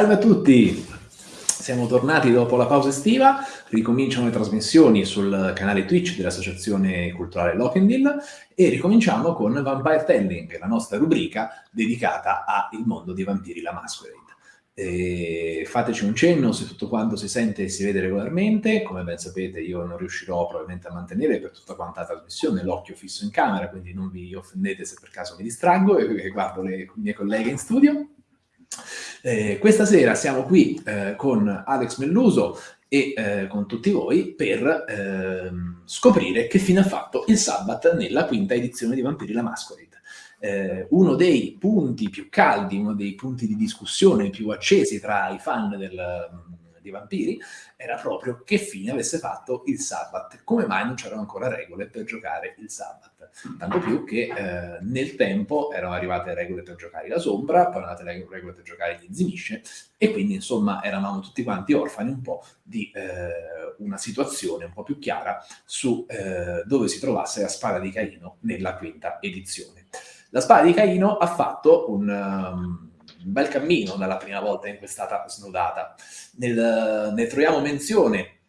Salve a tutti, siamo tornati dopo la pausa estiva, ricominciano le trasmissioni sul canale Twitch dell'Associazione Culturale Lokendil e ricominciamo con Vampire Telling, la nostra rubrica dedicata al mondo dei vampiri la Masquerade. E fateci un cenno se tutto quanto si sente e si vede regolarmente, come ben sapete io non riuscirò probabilmente a mantenere per tutta quanta la trasmissione l'occhio fisso in camera, quindi non vi offendete se per caso mi distraggo e guardo le mie colleghe in studio. Eh, questa sera siamo qui eh, con Alex Melluso e eh, con tutti voi per ehm, scoprire che fine ha fatto il Sabbath nella quinta edizione di Vampiri la Masquerade. Eh, uno dei punti più caldi, uno dei punti di discussione più accesi tra i fan del, di Vampiri era proprio che fine avesse fatto il Sabbath, come mai non c'erano ancora regole per giocare il Sabbath. Tanto più che eh, nel tempo erano arrivate regole per giocare la Sombra, poi erano arrivate regole per giocare gli Zimisce, e quindi insomma eravamo tutti quanti orfani un po' di eh, una situazione un po' più chiara su eh, dove si trovasse la spada di Caino nella quinta edizione. La spada di Caino ha fatto un... Um, un bel cammino dalla prima volta in cui è stata snodata. Nel, ne troviamo menzione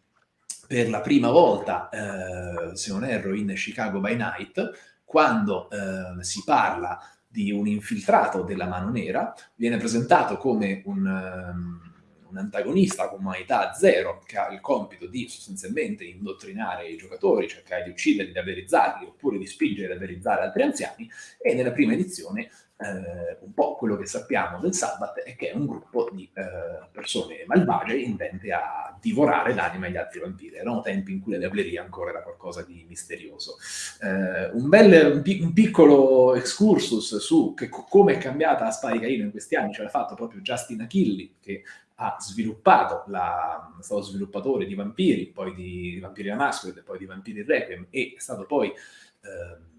per la prima volta, eh, se non erro, in Chicago by Night, quando eh, si parla di un infiltrato della mano nera, viene presentato come un, um, un antagonista con umanità zero, che ha il compito di sostanzialmente indottrinare i giocatori, cercare di ucciderli, di avverizzarli, oppure di spingere ad avverizzare altri anziani, e nella prima edizione eh, un po' quello che sappiamo del Sabbath è che è un gruppo di eh, persone malvagie intente a divorare l'anima agli altri vampiri. Erano tempi in cui la diavleria ancora era qualcosa di misterioso. Eh, un, bel, un, un, piccolo excursus su come è cambiata la di Caino in questi anni ce l'ha fatto proprio Justin Achilli, che ha sviluppato, la, è stato sviluppatore di Vampiri, poi di Vampiri la Masquerade, poi di Vampiri Requiem e è stato poi... Eh,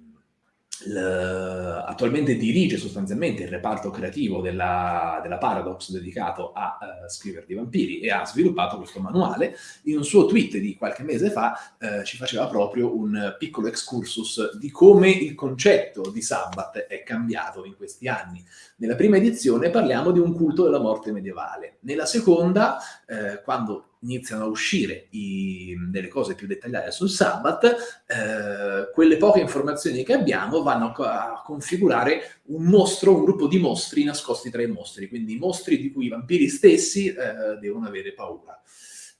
attualmente dirige sostanzialmente il reparto creativo della, della Paradox dedicato a uh, scrivere di vampiri e ha sviluppato questo manuale. In un suo tweet di qualche mese fa uh, ci faceva proprio un piccolo excursus di come il concetto di Sabbath è cambiato in questi anni. Nella prima edizione parliamo di un culto della morte medievale. Nella seconda, uh, quando iniziano a uscire i, delle cose più dettagliate sul Sabbath, eh, quelle poche informazioni che abbiamo vanno a, configurare un mostro, un gruppo di mostri nascosti tra i mostri, quindi mostri di cui i vampiri stessi eh, devono avere paura.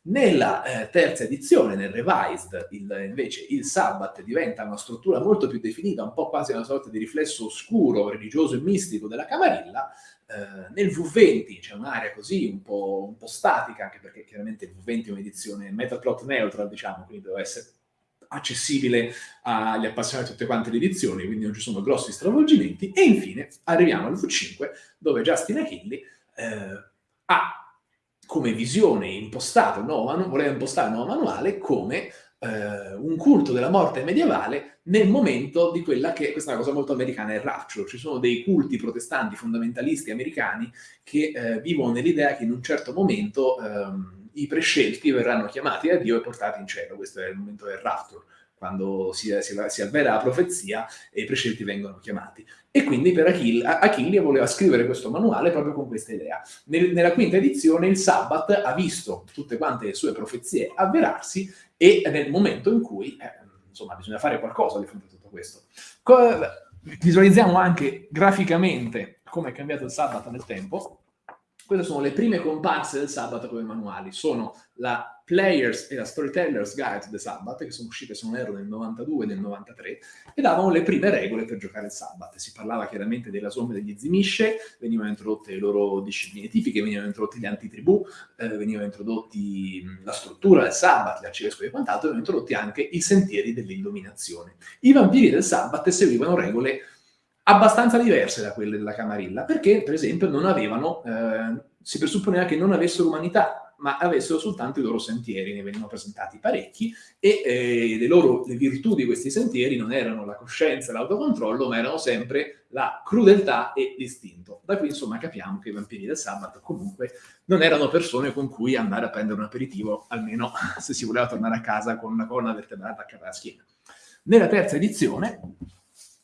Nella eh, terza edizione, nel Revised, il, invece il Sabbath diventa una struttura molto più definita, un po' quasi una sorta di riflesso oscuro, religioso e mistico della Camarilla, eh, nel V20 c'è un'area così un po', un po', statica, anche perché chiaramente il V20 è un'edizione metaplot neutral, diciamo, quindi deve essere accessibile agli appassionati di tutte quante le edizioni, quindi non ci sono grossi stravolgimenti. E infine arriviamo al V5, dove Justin Achilli eh, ha come visione impostato manuale, voleva impostare il nuovo manuale come eh, un culto della morte medievale nel momento di quella che, questa è una cosa molto americana, è il rapture. Ci sono dei culti protestanti fondamentalisti americani che eh, vivono nell'idea che in un certo momento ehm, i prescelti verranno chiamati da Dio e portati in cielo. Questo è il momento del rapture quando si, si, si, avvera la profezia e i prescelti vengono chiamati. E quindi per Achille, Achille voleva scrivere questo manuale proprio con questa idea. Nel, nella quinta edizione il Sabbath ha visto tutte quante le sue profezie avverarsi e nel momento in cui, eh, insomma, bisogna fare qualcosa di fronte a tutto questo. Co visualizziamo anche graficamente come è cambiato il Sabbath nel tempo. Queste sono le prime comparse del Sabbath come manuali. Sono la Players e la Storyteller's Guide to the Sabbath, che sono uscite, se non erro, nel 92 e nel 93, e davano le prime regole per giocare il Sabbath. Si parlava chiaramente della somma degli zimisce, venivano introdotte le loro discipline tipiche, venivano introdotti gli antitribù, eh, venivano introdotti la struttura del Sabbath, arcivescovi e quant'altro, venivano introdotti anche i sentieri dell'illuminazione. I vampiri del Sabbath seguivano regole abbastanza diverse da quelle della Camarilla, perché per esempio non avevano, eh, si presupponeva che non avessero umanità, ma avessero soltanto i loro sentieri, ne venivano presentati parecchi, e eh, le, loro, le virtù di questi sentieri non erano la coscienza e l'autocontrollo, ma erano sempre la crudeltà e l'istinto. Da qui insomma capiamo che i vampiri del sabato comunque non erano persone con cui andare a prendere un aperitivo, almeno se si voleva tornare a casa con una colonna vertebrata attaccata alla schiena. Nella terza edizione,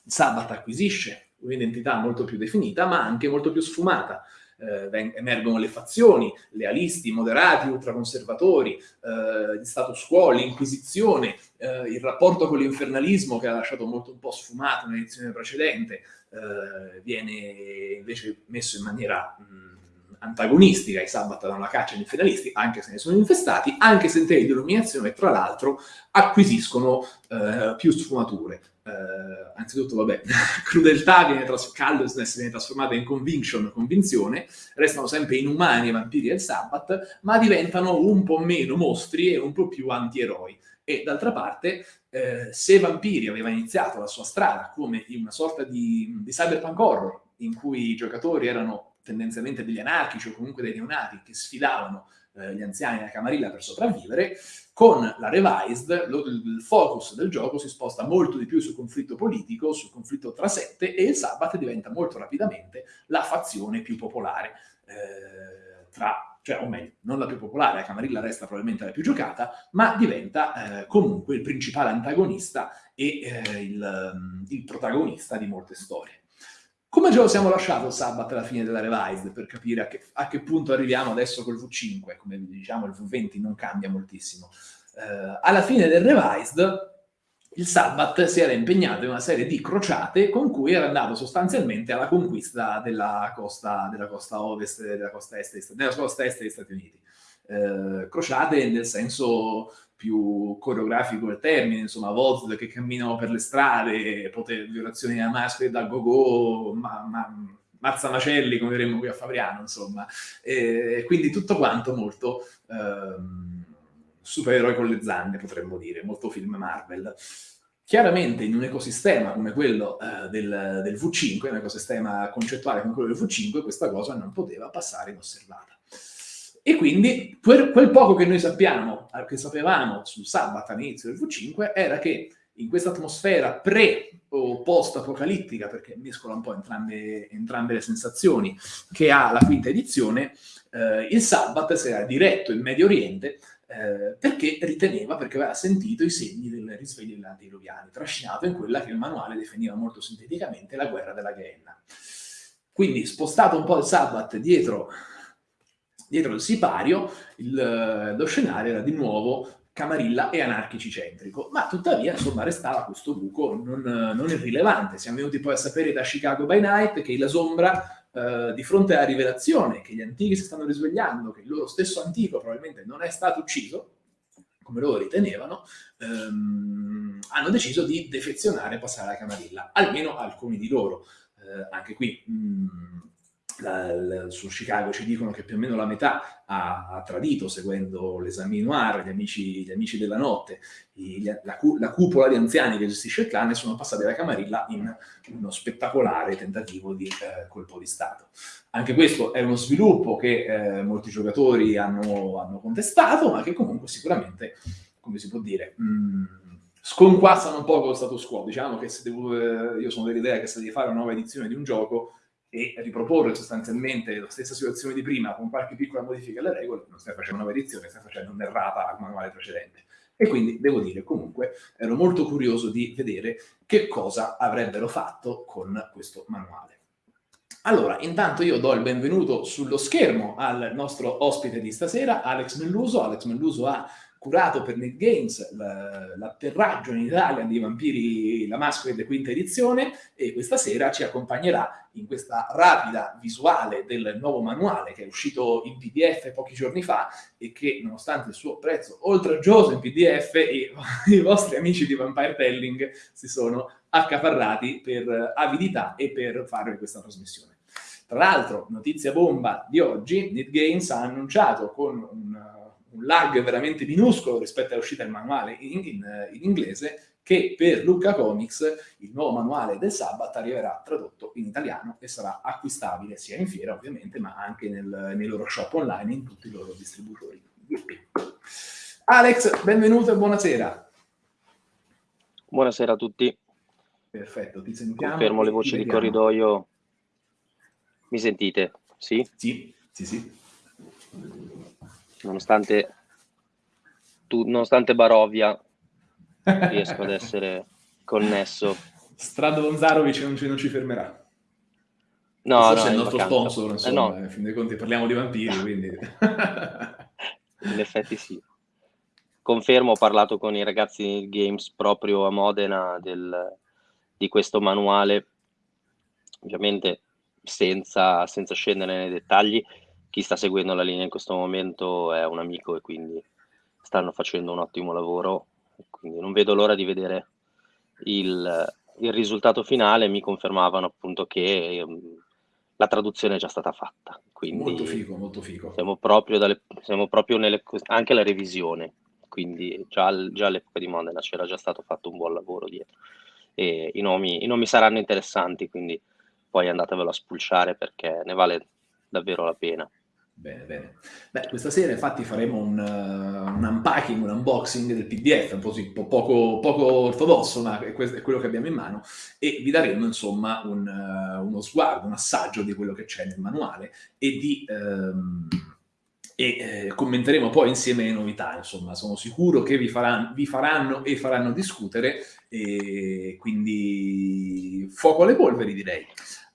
Sabbath acquisisce un'identità molto più definita, ma anche molto più sfumata. Eh, emergono le fazioni, lealisti, moderati, ultraconservatori, eh, status quo, l'inquisizione, eh, il rapporto con l'infernalismo che ha lasciato molto un po' sfumato nell'edizione precedente, eh, viene invece messo in maniera... Mh, antagonistica, i Sabbath danno la caccia agli infedelisti, anche se ne sono infestati, anche se in termini di illuminazione, tra l'altro, acquisiscono eh, più sfumature. Eh, anzitutto, vabbè, crudeltà viene callousness viene trasformata in conviction, convinzione, restano sempre inumani i vampiri del Sabbath, ma diventano un po' meno mostri e un po' più antieroi. E d'altra parte, eh, se Vampiri aveva iniziato la sua strada come una sorta di, di cyberpunk horror, in cui i giocatori erano tendenzialmente degli anarchici o comunque dei neonati che sfidavano eh, gli anziani nella camarilla per sopravvivere, con la revised lo, il focus del gioco si sposta molto di più sul conflitto politico, sul conflitto tra sette e il Sabbath diventa molto rapidamente la fazione più popolare eh, tra cioè, o meglio, non la più popolare, la Camarilla resta probabilmente la più giocata, ma diventa eh, comunque il principale antagonista e eh, il, il protagonista di molte storie. Come ce lo siamo lasciato sabato alla fine della revised per capire a che, a che punto arriviamo adesso col V5? Come diciamo il V20 non cambia moltissimo. Uh, alla fine del revised il Sabbath si era impegnato in una serie di crociate con cui era andato sostanzialmente alla conquista della costa, della costa ovest, della costa est, della costa est degli Stati Uniti. Uh, crociate nel senso più coreografico del termine, insomma, Voz che camminano per le strade, poter, violazioni da maschere da go-go, ma, ma, mazza macelli, come vedremo qui a Fabriano, insomma. E, quindi tutto quanto molto ehm, supereroi con le zanne, potremmo dire, molto film Marvel. Chiaramente in un ecosistema come quello eh, del, del V5, un ecosistema concettuale come quello del V5, questa cosa non poteva passare inosservata. E quindi quel poco che noi sappiamo, che sapevamo sul sabato all'inizio del V5, era che in questa atmosfera pre o post-apocalittica, perché mescola un po' entrambe, entrambe le sensazioni che ha la quinta edizione, eh, il Sabbath si era diretto in Medio Oriente eh, perché riteneva, perché aveva sentito i segni del risveglio degli antidiluviani, trascinato in quella che il manuale definiva molto sinteticamente la guerra della Gehenna. Quindi spostato un po' il Sabbath dietro dietro il sipario il, eh, lo scenario era di nuovo camarilla e anarchici centrico, ma tuttavia insomma restava questo buco non, non irrilevante. Siamo venuti poi a sapere da Chicago by Night che la sombra eh, di fronte alla rivelazione che gli antichi si stanno risvegliando, che il loro stesso antico probabilmente non è stato ucciso, come loro ritenevano, ehm, hanno deciso di defezionare e passare alla camarilla, almeno alcuni di loro. Eh, anche qui mh, su Chicago ci dicono che più o meno la metà ha, ha tradito seguendo l'esame noir, gli amici, gli amici della notte, i, la, la, cupola di anziani che gestisce il clan e sono passati da Camarilla in uno spettacolare tentativo di eh, colpo di Stato. Anche questo è uno sviluppo che eh, molti giocatori hanno, hanno, contestato, ma che comunque sicuramente, come si può dire, mh, mm, sconquassano un po' lo status quo. Diciamo che se devo, eh, io sono dell'idea che se devi fare una nuova edizione di un gioco, e riproporre sostanzialmente la stessa situazione di prima con qualche piccola modifica alle regole, non stai facendo una edizione, stai facendo un'errata al manuale precedente. E quindi devo dire comunque ero molto curioso di vedere che cosa avrebbero fatto con questo manuale. Allora, intanto io do il benvenuto sullo schermo al nostro ospite di stasera, Alex Melluso. Alex Melluso ha curato per Nick Games l'atterraggio in Italia di Vampiri la Masquerade quinta edizione e questa sera ci accompagnerà in questa rapida visuale del nuovo manuale che è uscito in PDF pochi giorni fa e che nonostante il suo prezzo oltraggioso in PDF i, i vostri amici di Vampire Telling si sono accaparrati per avidità e per fare questa trasmissione. Tra l'altro, notizia bomba di oggi, NetGames ha annunciato con un un lag veramente minuscolo rispetto all'uscita del manuale in, in, in, inglese, che per Lucca Comics il nuovo manuale del Sabbath arriverà tradotto in italiano e sarà acquistabile sia in fiera ovviamente, ma anche nel, nei loro shop online in tutti i loro distributori. Alex, benvenuto e buonasera. Buonasera a tutti. Perfetto, ti sentiamo. Confermo le voci di corridoio. Mi sentite? Sì? Sì, sì, sì nonostante, tu, nonostante Barovia riesco ad essere connesso. Strado Bonzarovic non ci, non ci fermerà. No, Forse no, è il nostro sponsor, insomma, eh no. in fin dei conti parliamo di vampiri, quindi... in effetti sì. Confermo, ho parlato con i ragazzi di Games proprio a Modena del, di questo manuale, ovviamente senza, senza scendere nei dettagli, chi sta seguendo la linea in questo momento è un amico e quindi stanno facendo un ottimo lavoro, quindi non vedo l'ora di vedere il, il risultato finale, mi confermavano appunto che um, la traduzione è già stata fatta. Quindi molto figo, molto figo. Siamo proprio, dalle, siamo proprio nelle, anche la revisione, quindi già, già all'epoca di Modena c'era già stato fatto un buon lavoro dietro. E i nomi, i nomi saranno interessanti, quindi poi andatevelo a spulciare perché ne vale davvero la pena. Bene, bene. Beh, questa sera infatti faremo un, uh, un unpacking, un unboxing del PDF, un po', sì, po poco, poco, ortodosso, ma è, è, quello che abbiamo in mano, e vi daremo insomma un, uh, uno sguardo, un assaggio di quello che c'è nel manuale e di... Um, e eh, commenteremo poi insieme le novità, insomma, sono sicuro che vi faranno, vi faranno e faranno discutere, e quindi fuoco alle polveri direi.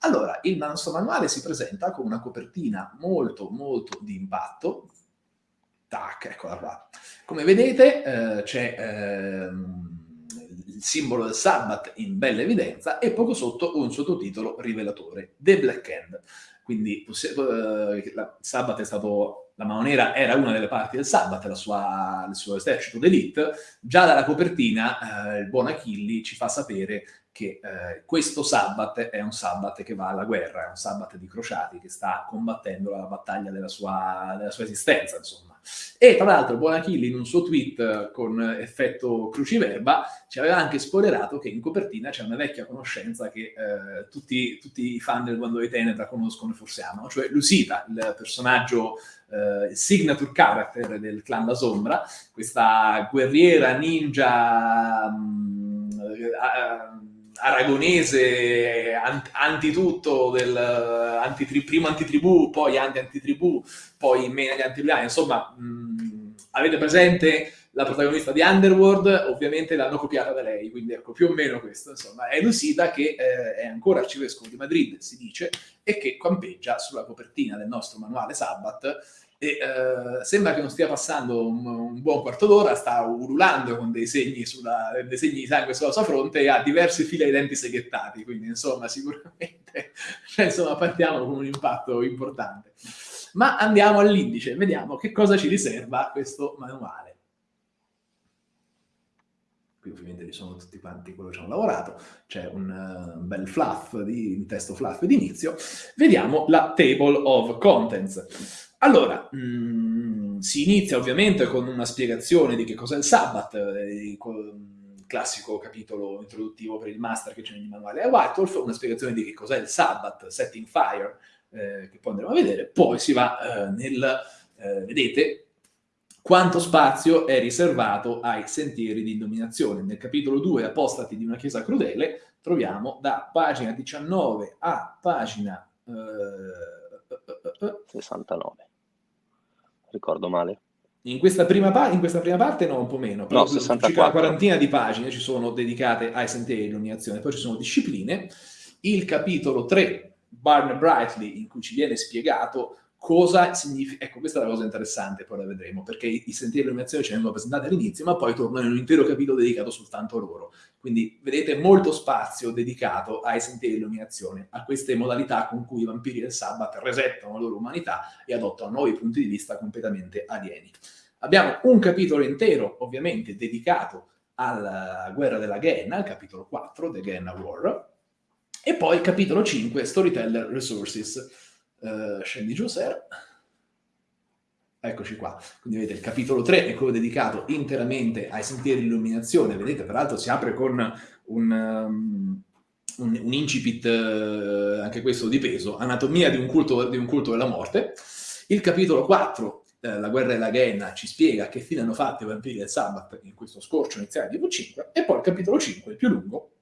Allora, il nostro manuale si presenta con una copertina molto molto di impatto. Tac, eccola qua. Come vedete eh, c'è eh, il simbolo del Sabbath in bella evidenza e poco sotto un sottotitolo rivelatore, The Black Hand. Quindi eh, la Sabbath è stato, la mano nera era una delle parti del Sabbath, sua, il suo esercito d'elite. Già dalla copertina eh, il buon Achilli ci fa sapere che eh, questo Sabbath è un Sabbath che va alla guerra, è un Sabbath di crociati che sta combattendo la battaglia della sua, della sua esistenza, insomma. E tra l'altro Buon Achille in un suo tweet con effetto cruciverba ci aveva anche spoilerato che in copertina c'è una vecchia conoscenza che eh, tutti, tutti, i fan del Quando di Tenetra conoscono e forse amano, cioè Lusita, il personaggio il signature character del clan La Sombra, questa guerriera ninja um, uh, aragonese ant, antitutto, del, antitri, primo antitribù, poi anti-antitribù, poi meno di antitribuani, insomma, mh, avete presente la protagonista di Underworld, ovviamente l'hanno copiata da lei, quindi ecco, più o meno questo, insomma, è Lucida che eh, è ancora arcivescovo di Madrid, si dice, e che campeggia sulla copertina del nostro manuale Sabbath, e uh, sembra che non stia passando un, un buon quarto d'ora, sta ululando con dei segni, sulla, dei segni, di sangue sulla sua fronte e ha diverse file di denti seghettati, quindi insomma sicuramente cioè, insomma, partiamo con un impatto importante. Ma andiamo all'indice, vediamo che cosa ci riserva questo manuale. Qui ovviamente ci sono tutti quanti quello che ci hanno lavorato, c'è un uh, bel fluff, di, un testo fluff di inizio. Vediamo la table of contents. Allora, mh, mm, si inizia ovviamente con una spiegazione di che cos'è il Sabbath, eh, il classico capitolo introduttivo per il master che c'è nel manuale a White Wolf, una spiegazione di che cos'è il Sabbath, Setting Fire, eh, che poi andremo a vedere, poi si va eh, nel, eh, vedete, quanto spazio è riservato ai sentieri di dominazione. Nel capitolo 2, Apostati di una chiesa crudele, troviamo da pagina 19 a pagina... 69 ricordo male. In questa, prima in questa prima parte no, un po' meno, però no, 64. circa una quarantina di pagine ci sono dedicate ai sentieri di illuminazione, poi ci sono discipline. Il capitolo 3, Barn Brightly, in cui ci viene spiegato cosa significa... Ecco, questa è la cosa interessante, poi la vedremo, perché i, sentieri di illuminazione ci vengono presentati all'inizio, ma poi tornano in un intero capitolo dedicato soltanto a loro. Quindi vedete molto spazio dedicato ai sentieri di illuminazione, a queste modalità con cui i vampiri del Sabbath resettano la loro umanità e adottano nuovi punti di vista completamente alieni. Abbiamo un capitolo intero, ovviamente, dedicato alla guerra della Genna, il capitolo 4, The Genna War, e poi il capitolo 5, Storyteller Resources, Uh, scendi giù, Ser. Eccoci qua. Quindi vedete, il capitolo 3 è quello dedicato interamente ai sentieri di illuminazione. Vedete, peraltro si apre con un, um, un, un incipit, uh, anche questo di peso, anatomia di un, culto, di un culto della morte. Il capitolo 4 eh, la guerra della Ghenna ci spiega che fine hanno fatto i vampiri del Sabbath in questo scorcio iniziale di V5, e poi il capitolo 5, il più lungo,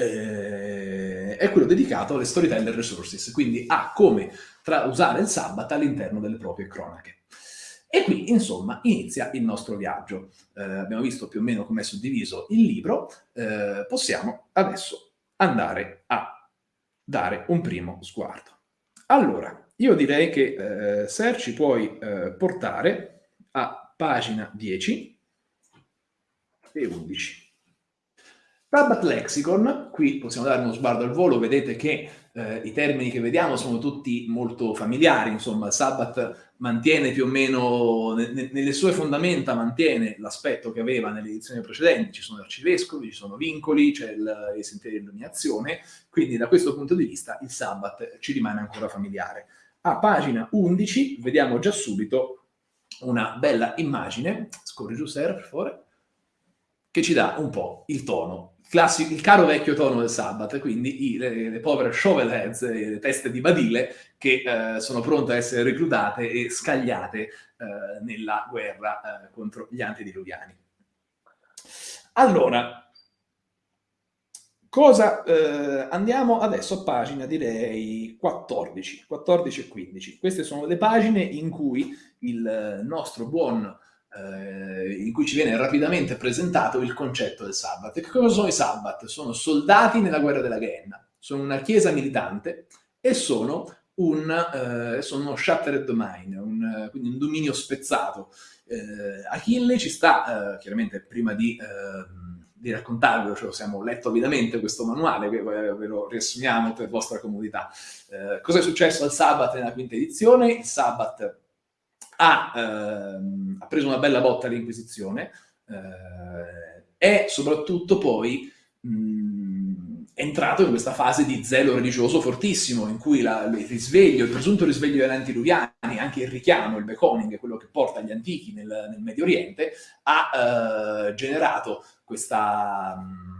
eh, è quello dedicato alle storyteller resources, quindi a come usare il Sabbath all'interno delle proprie cronache. E qui, insomma, inizia il nostro viaggio. Eh, abbiamo visto più o meno come è suddiviso il libro, eh, possiamo adesso andare a dare un primo sguardo. Allora, io direi che eh, Ser ci puoi eh, portare a pagina 10 e 11. Sabbath Lexicon, qui possiamo dare uno sguardo al volo, vedete che eh, i termini che vediamo sono tutti molto familiari, insomma il Sabbath mantiene più o meno, ne, nelle sue fondamenta mantiene l'aspetto che aveva nelle edizioni precedenti, ci sono arcivescovi, ci sono vincoli, c'è il, il sentiero di illuminazione, quindi da questo punto di vista il Sabbath ci rimane ancora familiare. A pagina 11 vediamo già subito una bella immagine, scorri giù Sera per favore, che ci dà un po' il tono classico, il caro vecchio tono del Sabbath, quindi i, le, le, povere shovelheads, le teste di badile che eh, sono pronte a essere reclutate e scagliate eh, nella guerra eh, contro gli antediluviani. Allora, cosa eh, andiamo adesso a pagina direi 14, 14 e 15. Queste sono le pagine in cui il nostro buon eh, in cui ci viene rapidamente presentato il concetto del Sabbat. Che cosa sono i Sabbat? Sono soldati nella guerra della Ghenna, sono una chiesa militante e sono un, eh, sono shattered domain, un, quindi un dominio spezzato. Eh, Achille ci sta, eh, chiaramente prima di, ehm, di raccontarvelo, cioè abbiamo letto avidamente questo manuale, che ve lo riassumiamo per vostra comodità. Eh, cosa è successo al Sabbat nella quinta edizione? Il Sabbat ha, ehm, ha preso una bella botta all'Inquisizione eh, e soprattutto poi mh, è entrato in questa fase di zelo religioso fortissimo, in cui la, il risveglio, il presunto risveglio degli antiluviani, anche il richiamo, il becoming, quello che porta gli antichi nel, nel Medio Oriente, ha eh, generato questa... Mh,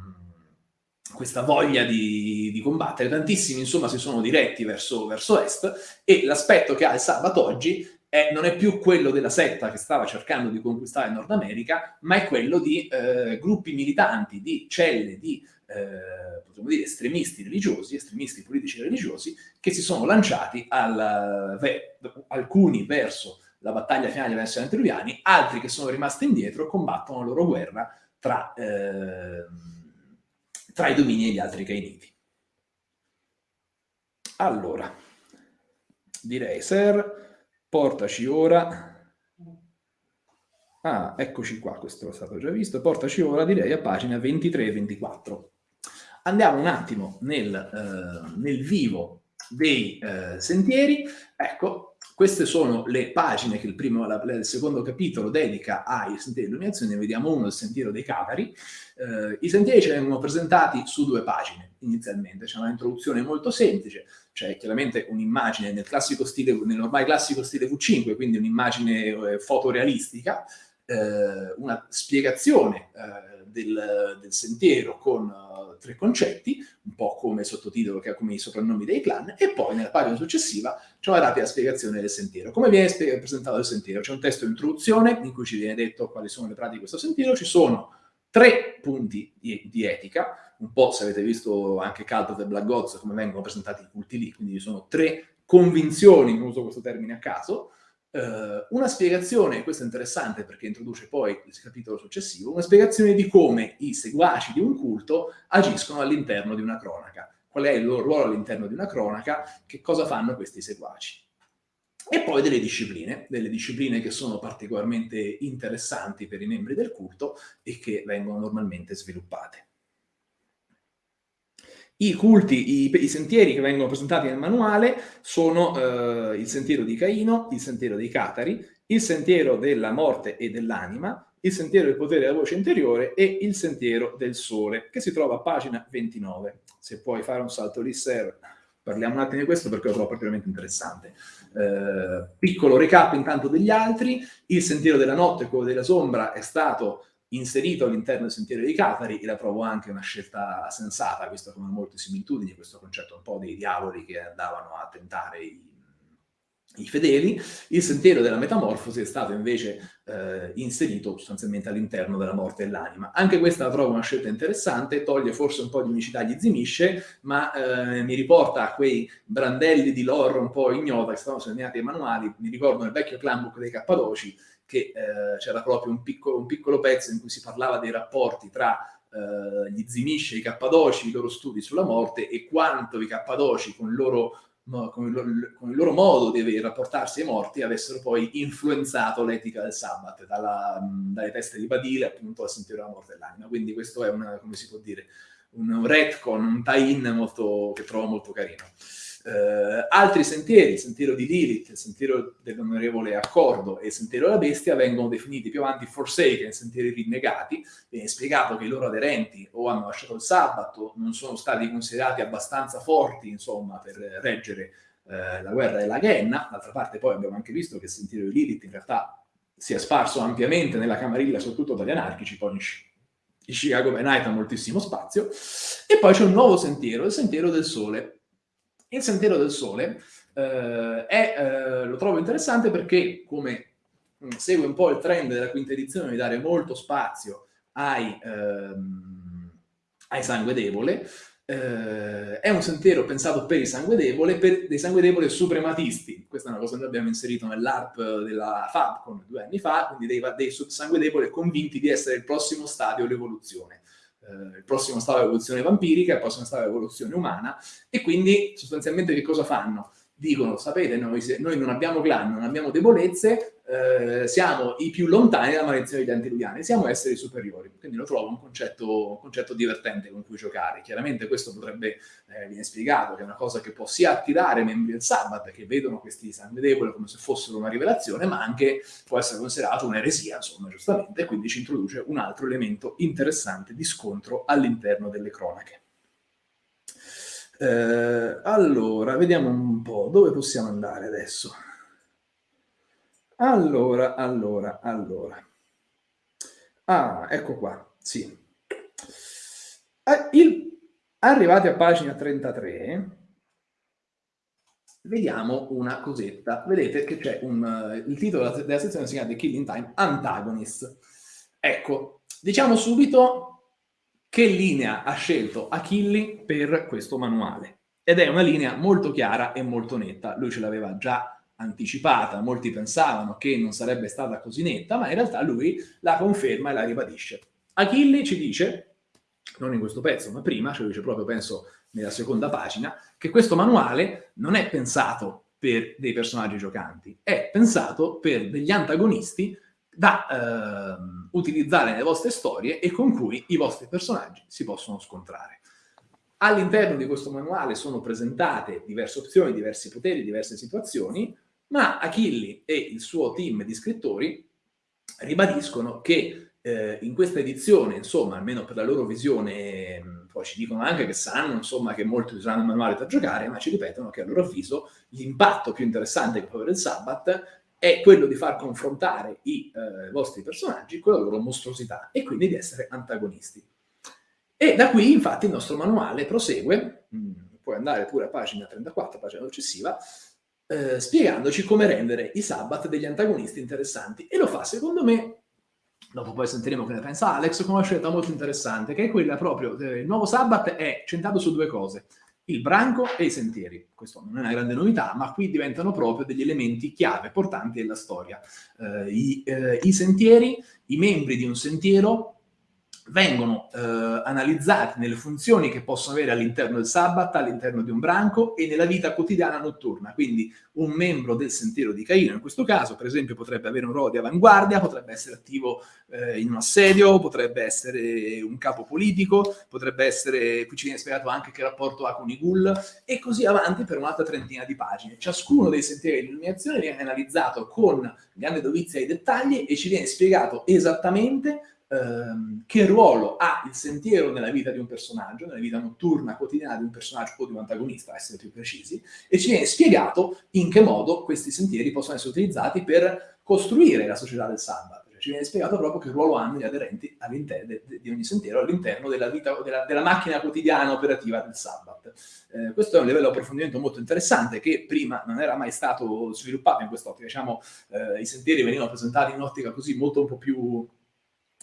questa voglia di, di, combattere, tantissimi insomma si sono diretti verso, verso est e l'aspetto che ha il sabato oggi è, non è più quello della setta che stava cercando di conquistare Nord America, ma è quello di eh, gruppi militanti, di celle di, eh, potremmo dire, estremisti religiosi, estremisti politici religiosi, che si sono lanciati al, ve, alcuni verso la battaglia finale verso gli antruviani, altri che sono rimasti indietro combattono la loro guerra tra, eh, tra i domini e gli altri cainiti. Allora, direi, Ser, portaci ora... Ah, eccoci qua, questo è stato già visto. Portaci ora, direi, a pagina 23 e 24. Andiamo un attimo nel, eh, nel vivo dei eh, sentieri. Ecco, queste sono le pagine che il, primo, la, il secondo capitolo dedica ai sentieri di illuminazione. Ne vediamo uno, il sentiero dei Catari. Eh, I sentieri ci vengono presentati su due pagine inizialmente. C'è un'introduzione molto semplice, c'è chiaramente un'immagine nel classico stile, nell'ormai classico stile V5, quindi un'immagine eh, fotorealistica, eh, una spiegazione eh, del, del, sentiero con tre concetti, un po' come sottotitolo che ha come i soprannomi dei clan, e poi nella pagina successiva c'è una rapida spiegazione del sentiero. Come viene presentato il sentiero? C'è un testo di introduzione in cui ci viene detto quali sono le pratiche di questo sentiero, ci sono tre punti di, di etica, un po' se avete visto anche Cult of the Black Gods, come vengono presentati i culti lì, quindi ci sono tre convinzioni, non uso questo termine a caso, eh, una spiegazione, questo è interessante perché introduce poi il capitolo successivo, una spiegazione di come i seguaci di un culto agiscono all'interno di una cronaca, qual è il loro ruolo all'interno di una cronaca, che cosa fanno questi seguaci. E poi delle discipline, delle discipline che sono particolarmente interessanti per i membri del culto e che vengono normalmente sviluppate. I culti, i, i, sentieri che vengono presentati nel manuale sono eh, il sentiero di Caino, il sentiero dei Catari, il sentiero della morte e dell'anima, il sentiero del potere della voce interiore e il sentiero del sole, che si trova a pagina 29. Se puoi fare un salto lì, Ser, parliamo un attimo di questo perché lo trovo particolarmente interessante. Eh, piccolo recap intanto degli altri, il sentiero della notte, quello della sombra, è stato inserito all'interno del sentiero dei Catari e la trovo anche una scelta sensata, visto come molte similitudini, questo concetto un po' dei diavoli che andavano a tentare i, i fedeli. Il sentiero della metamorfosi è stato invece eh, inserito sostanzialmente all'interno della morte dell'anima. Anche questa la trovo una scelta interessante, toglie forse un po' di unicità agli zimisce, ma eh, mi riporta a quei brandelli di lore un po' ignota che stavano segnati ai manuali, mi ricordo nel vecchio clanbook dei Cappadoci, che eh, c'era proprio un piccolo, un piccolo, pezzo in cui si parlava dei rapporti tra eh, gli zimisce i cappadoci i loro studi sulla morte e quanto i cappadoci con il loro con il, loro, con il, loro, modo di rapportarsi ai morti avessero poi influenzato l'etica del sabbat, dalla, dalle teste di Badile appunto a sentire la morte dell'anima. Quindi questo è una, come si può dire, un retcon, un tie-in che trovo molto carino. Eh, altri sentieri, il sentiero di Lilith, il sentiero dell'onorevole accordo e il sentiero della bestia vengono definiti più avanti forsaken, sentieri rinnegati, viene spiegato che i loro aderenti o hanno lasciato il sabato, non sono stati considerati abbastanza forti, insomma, per reggere eh, la guerra della Ghenna. D'altra parte poi abbiamo anche visto che il sentiero di Lilith in realtà si è sparso ampiamente nella camarilla, soprattutto dagli anarchici, poi in Chicago by Night ha moltissimo spazio. E poi c'è un nuovo sentiero, il sentiero del sole, il Sentiero del Sole eh, è, eh, lo trovo interessante perché, come mh, segue un po' il trend della quinta edizione di dare molto spazio ai, ehm, ai sangue debole, eh, è un sentiero pensato per i sangue debole, per dei sangue debole suprematisti. Questa è una cosa che abbiamo inserito nell'ARP della Fabcon due anni fa, quindi dei, dei sangue debole convinti di essere il prossimo stadio dell'evoluzione eh, il prossimo stato di evoluzione vampirica, il prossimo stato di evoluzione umana, e quindi sostanzialmente che cosa fanno? Dicono, sapete, noi, noi non abbiamo clan, non abbiamo debolezze, eh, siamo i più lontani dalla maledizione degli antiluviani, siamo esseri superiori. Quindi lo trovo un concetto, un concetto divertente con cui giocare. Chiaramente questo potrebbe, eh, viene spiegato, che è una cosa che può sia attirare membri del Sabbath, che vedono questi sangue debole come se fossero una rivelazione, ma anche può essere considerato un'eresia, insomma, giustamente, e quindi ci introduce un altro elemento interessante di scontro all'interno delle cronache. Eh, allora, vediamo un po' dove possiamo andare adesso. Allora, allora, allora. Ah, ecco qua, sì. Eh, il, arrivati a pagina 33, vediamo una cosetta. Vedete che c'è un... il titolo della, della sezione si chiama The Killing Time Antagonist. Ecco, diciamo subito che linea ha scelto Achilli per questo manuale. Ed è una linea molto chiara e molto netta. Lui ce l'aveva già anticipata, molti pensavano che non sarebbe stata così netta, ma in realtà lui la conferma e la ribadisce. Achille ci dice, non in questo pezzo, ma prima, ce lo dice proprio, penso, nella seconda pagina, che questo manuale non è pensato per dei personaggi giocanti, è pensato per degli antagonisti da eh, utilizzare nelle vostre storie e con cui i vostri personaggi si possono scontrare. All'interno di questo manuale sono presentate diverse opzioni, diversi poteri, diverse situazioni, ma Achilli e il suo team di scrittori ribadiscono che eh, in questa edizione, insomma, almeno per la loro visione, mm, poi ci dicono anche che sanno, insomma, che molti useranno il manuale per giocare, ma ci ripetono che a loro avviso l'impatto più interessante che può avere il Sabbath è quello di far confrontare i eh, vostri personaggi con la loro mostruosità e quindi di essere antagonisti. E da qui, infatti, il nostro manuale prosegue, mh, mm, puoi andare pure a pagina 34, pagina successiva, eh, spiegandoci come rendere i Sabbath degli antagonisti interessanti. E lo fa, secondo me, dopo poi sentiremo che ne pensa Alex, con una scelta molto interessante, che è quella proprio, eh, il nuovo Sabbath è centrato su due cose, il branco e i sentieri. Questo non è una grande novità, ma qui diventano proprio degli elementi chiave, portanti della storia. Eh, i, eh, I sentieri, i membri di un sentiero vengono eh, analizzati nelle funzioni che possono avere all'interno del sabbat, all'interno di un branco e nella vita quotidiana notturna. Quindi un membro del sentiero di Caino, in questo caso, per esempio, potrebbe avere un ruolo di avanguardia, potrebbe essere attivo eh, in un assedio, potrebbe essere un capo politico, potrebbe essere, qui ci viene spiegato anche che rapporto ha con i ghoul, e così avanti per un'altra trentina di pagine. Ciascuno dei sentieri di illuminazione viene analizzato con grande dovizia ai dettagli e ci viene spiegato esattamente ehm, che ruolo ha il sentiero nella vita di un personaggio, nella vita notturna, quotidiana di un personaggio o di un antagonista, essere più precisi, e ci viene spiegato in che modo questi sentieri possono essere utilizzati per costruire la società del Sabbath. Cioè, ci viene spiegato proprio che ruolo hanno gli aderenti all'interno di ogni sentiero, all'interno della, della, della macchina quotidiana operativa del Sabbath. Eh, questo è un livello di approfondimento molto interessante che prima non era mai stato sviluppato in quest'ottica. Diciamo, eh, i sentieri venivano presentati in un'ottica così molto un po' più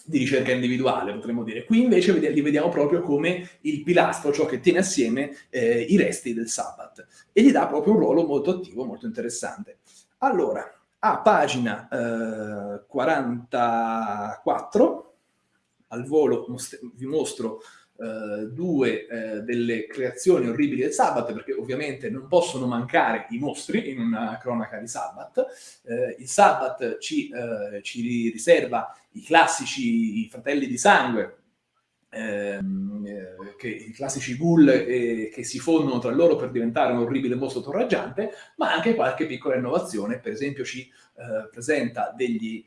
di ricerca individuale, potremmo dire. Qui invece li vediamo proprio come il pilastro, ciò che tiene assieme eh, i resti del Sabbath e gli dà proprio un ruolo molto attivo, molto interessante. Allora, a pagina eh, 44 al volo vi mostro eh, due eh, delle creazioni orribili del Sabbath, perché ovviamente non possono mancare i mostri in una cronaca di Sabbath. Eh, il Sabbath ci, eh, ci, riserva i classici i fratelli di sangue, ehm, eh, che, i classici ghoul che si fondono tra loro per diventare un orribile mostro torraggiante, ma anche qualche piccola innovazione, per esempio ci presenta degli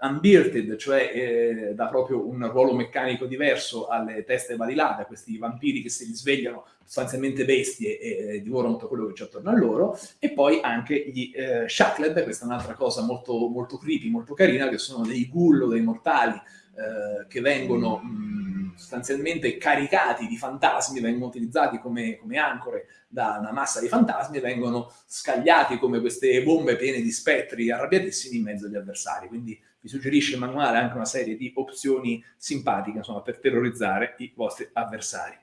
unbearded, cioè eh, dà proprio un ruolo meccanico diverso alle teste valilate, questi vampiri che si risvegliano sostanzialmente bestie e, divorano tutto quello che c'è attorno a loro, e poi anche gli eh, Shackled, questa è un'altra cosa molto, molto creepy, molto carina, che sono dei ghoul, dei mortali, eh, che vengono mh, sostanzialmente caricati di fantasmi, vengono utilizzati come, come, ancore da una massa di fantasmi e vengono scagliati come queste bombe piene di spettri arrabbiatissimi in mezzo agli avversari. Quindi vi suggerisce il manuale anche una serie di opzioni simpatiche insomma, per terrorizzare i vostri avversari.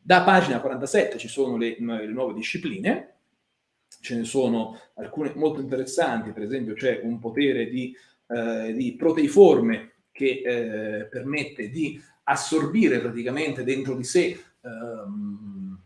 Da pagina 47 ci sono le, le nuove discipline, ce ne sono alcune molto interessanti, per esempio c'è un potere di, eh, di proteiforme che eh, permette di assorbire praticamente dentro di sé ehm,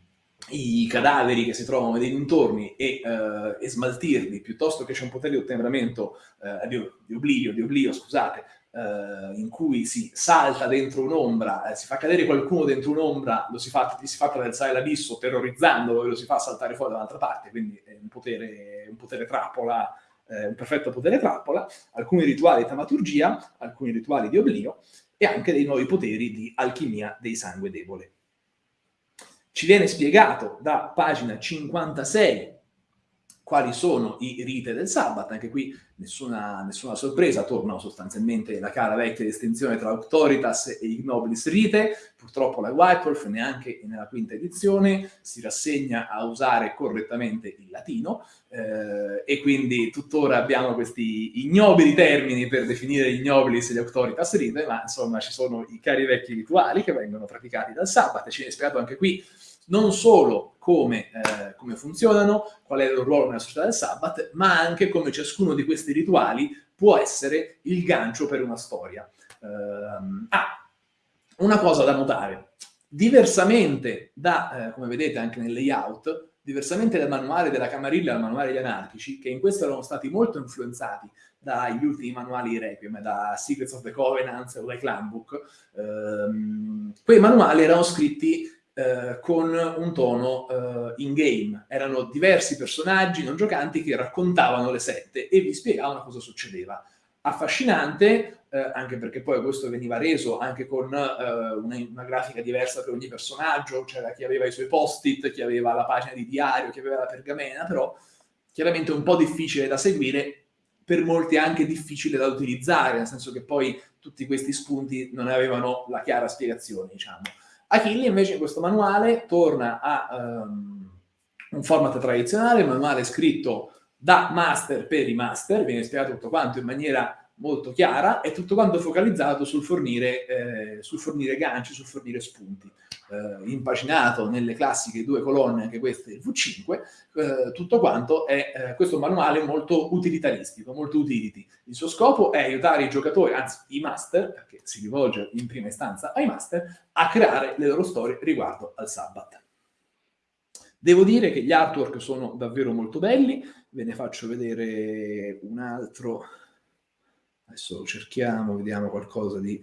i cadaveri che si trovano nei dintorni e, eh, e, smaltirli, piuttosto che c'è un potere di ottemperamento eh, di, di, oblio, di oblio, scusate, eh, in cui si salta dentro un'ombra, eh, si fa cadere qualcuno dentro un'ombra, lo si fa, si fa attraversare l'abisso terrorizzandolo e lo si fa saltare fuori da un'altra parte, quindi è un potere, un potere trappola eh, un perfetto potere trappola, alcuni rituali di tamaturgia, alcuni rituali di oblio e anche dei nuovi poteri di alchimia dei sangue debole. Ci viene spiegato da pagina 56 quali sono i rite del Sabbat, anche qui nessuna, nessuna, sorpresa, torna sostanzialmente la cara vecchia distinzione tra Auctoritas e Ignobilis Rite, purtroppo la Whitewolf neanche nella quinta edizione si rassegna a usare correttamente il latino eh, e quindi tuttora abbiamo questi ignobili termini per definire Ignobilis e gli Auctoritas Rite, ma insomma ci sono i cari vecchi rituali che vengono praticati dal Sabbat, ci viene spiegato anche qui non solo come, eh, come, funzionano, qual è il loro ruolo nella società del Sabbath, ma anche come ciascuno di questi rituali può essere il gancio per una storia. Uh, ah, una cosa da notare, diversamente da, eh, come vedete anche nel layout, diversamente dal manuale della Camarilla e dal manuale degli anarchici, che in questo erano stati molto influenzati dagli ultimi manuali di Requiem, da Secrets of the Covenant o dai Clanbook, ehm, quei manuali erano scritti eh, con un tono eh, in-game. Erano diversi personaggi non giocanti che raccontavano le sette e vi spiegavano cosa succedeva. Affascinante, eh, anche perché poi questo veniva reso anche con eh, una, una, grafica diversa per ogni personaggio, c'era chi aveva i suoi post-it, chi aveva la pagina di diario, chi aveva la pergamena, però chiaramente un po' difficile da seguire, per molti anche difficile da utilizzare, nel senso che poi tutti questi spunti non avevano la chiara spiegazione, diciamo. Achille invece in questo manuale torna a um, un format tradizionale, un manuale scritto da master per i master, viene spiegato tutto quanto in maniera molto chiara e tutto quanto focalizzato sul fornire, eh, sul fornire ganci, sul fornire spunti. Eh, impaginato nelle classiche due colonne, anche queste il V5, eh, tutto quanto è eh, questo manuale molto utilitaristico, molto utility. Il suo scopo è aiutare i giocatori, anzi i master, perché si rivolge in prima istanza ai master, a creare le loro storie riguardo al Sabbath. Devo dire che gli artwork sono davvero molto belli, ve ne faccio vedere un altro Adesso cerchiamo, vediamo qualcosa di...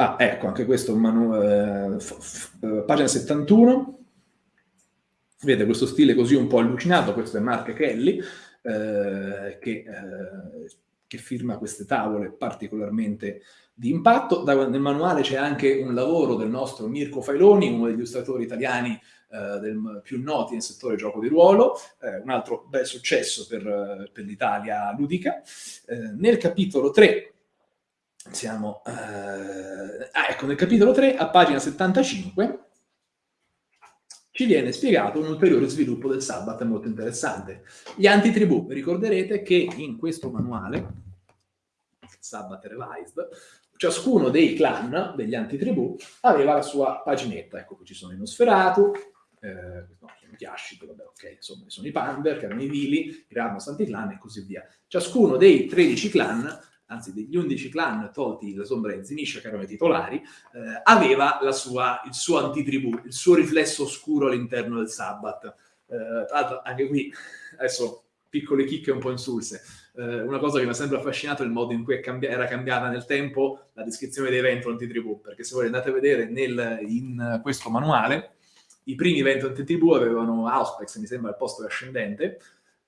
Ah, ecco, anche questo un manuale, eh, pagina 71. Vede questo stile così un po' allucinato, questo è Mark Kelly, eh, che, eh, che, firma queste tavole particolarmente di impatto. Da, nel manuale c'è anche un lavoro del nostro Mirko Failoni, uno degli illustratori italiani eh, del, più noti nel settore gioco di ruolo, eh, un altro bel successo per, eh, per l'Italia ludica. Eh, nel capitolo 3 siamo... Eh, ah, ecco, nel capitolo 3, a pagina 75, ci viene spiegato un ulteriore sviluppo del Sabbath molto interessante. Gli antitribù, ricorderete che in questo manuale, Sabbath Revised, ciascuno dei clan, degli antitribù, aveva la sua paginetta. Ecco, qui ci sono i Nosferatu, eh, no, sono gli Ashik, vabbè, ok, insomma, sono i Pander, che erano i Vili, i Ramnos Anticlan e così via. Ciascuno dei 13 clan anzi degli 11 clan tolti la sombra e Zinisha, che erano i titolari, eh, aveva sua, il suo antitribù, il suo riflesso oscuro all'interno del Sabbath. Eh, tra l'altro anche qui, adesso piccole chicche un po' insulse, eh, una cosa che mi ha sempre affascinato è il modo in cui cambi- era cambiata nel tempo la descrizione dei eventi antitribù, perché se voi andate a vedere nel, in questo manuale, i primi eventi antitribù avevano Auspex, mi sembra, al posto ascendente,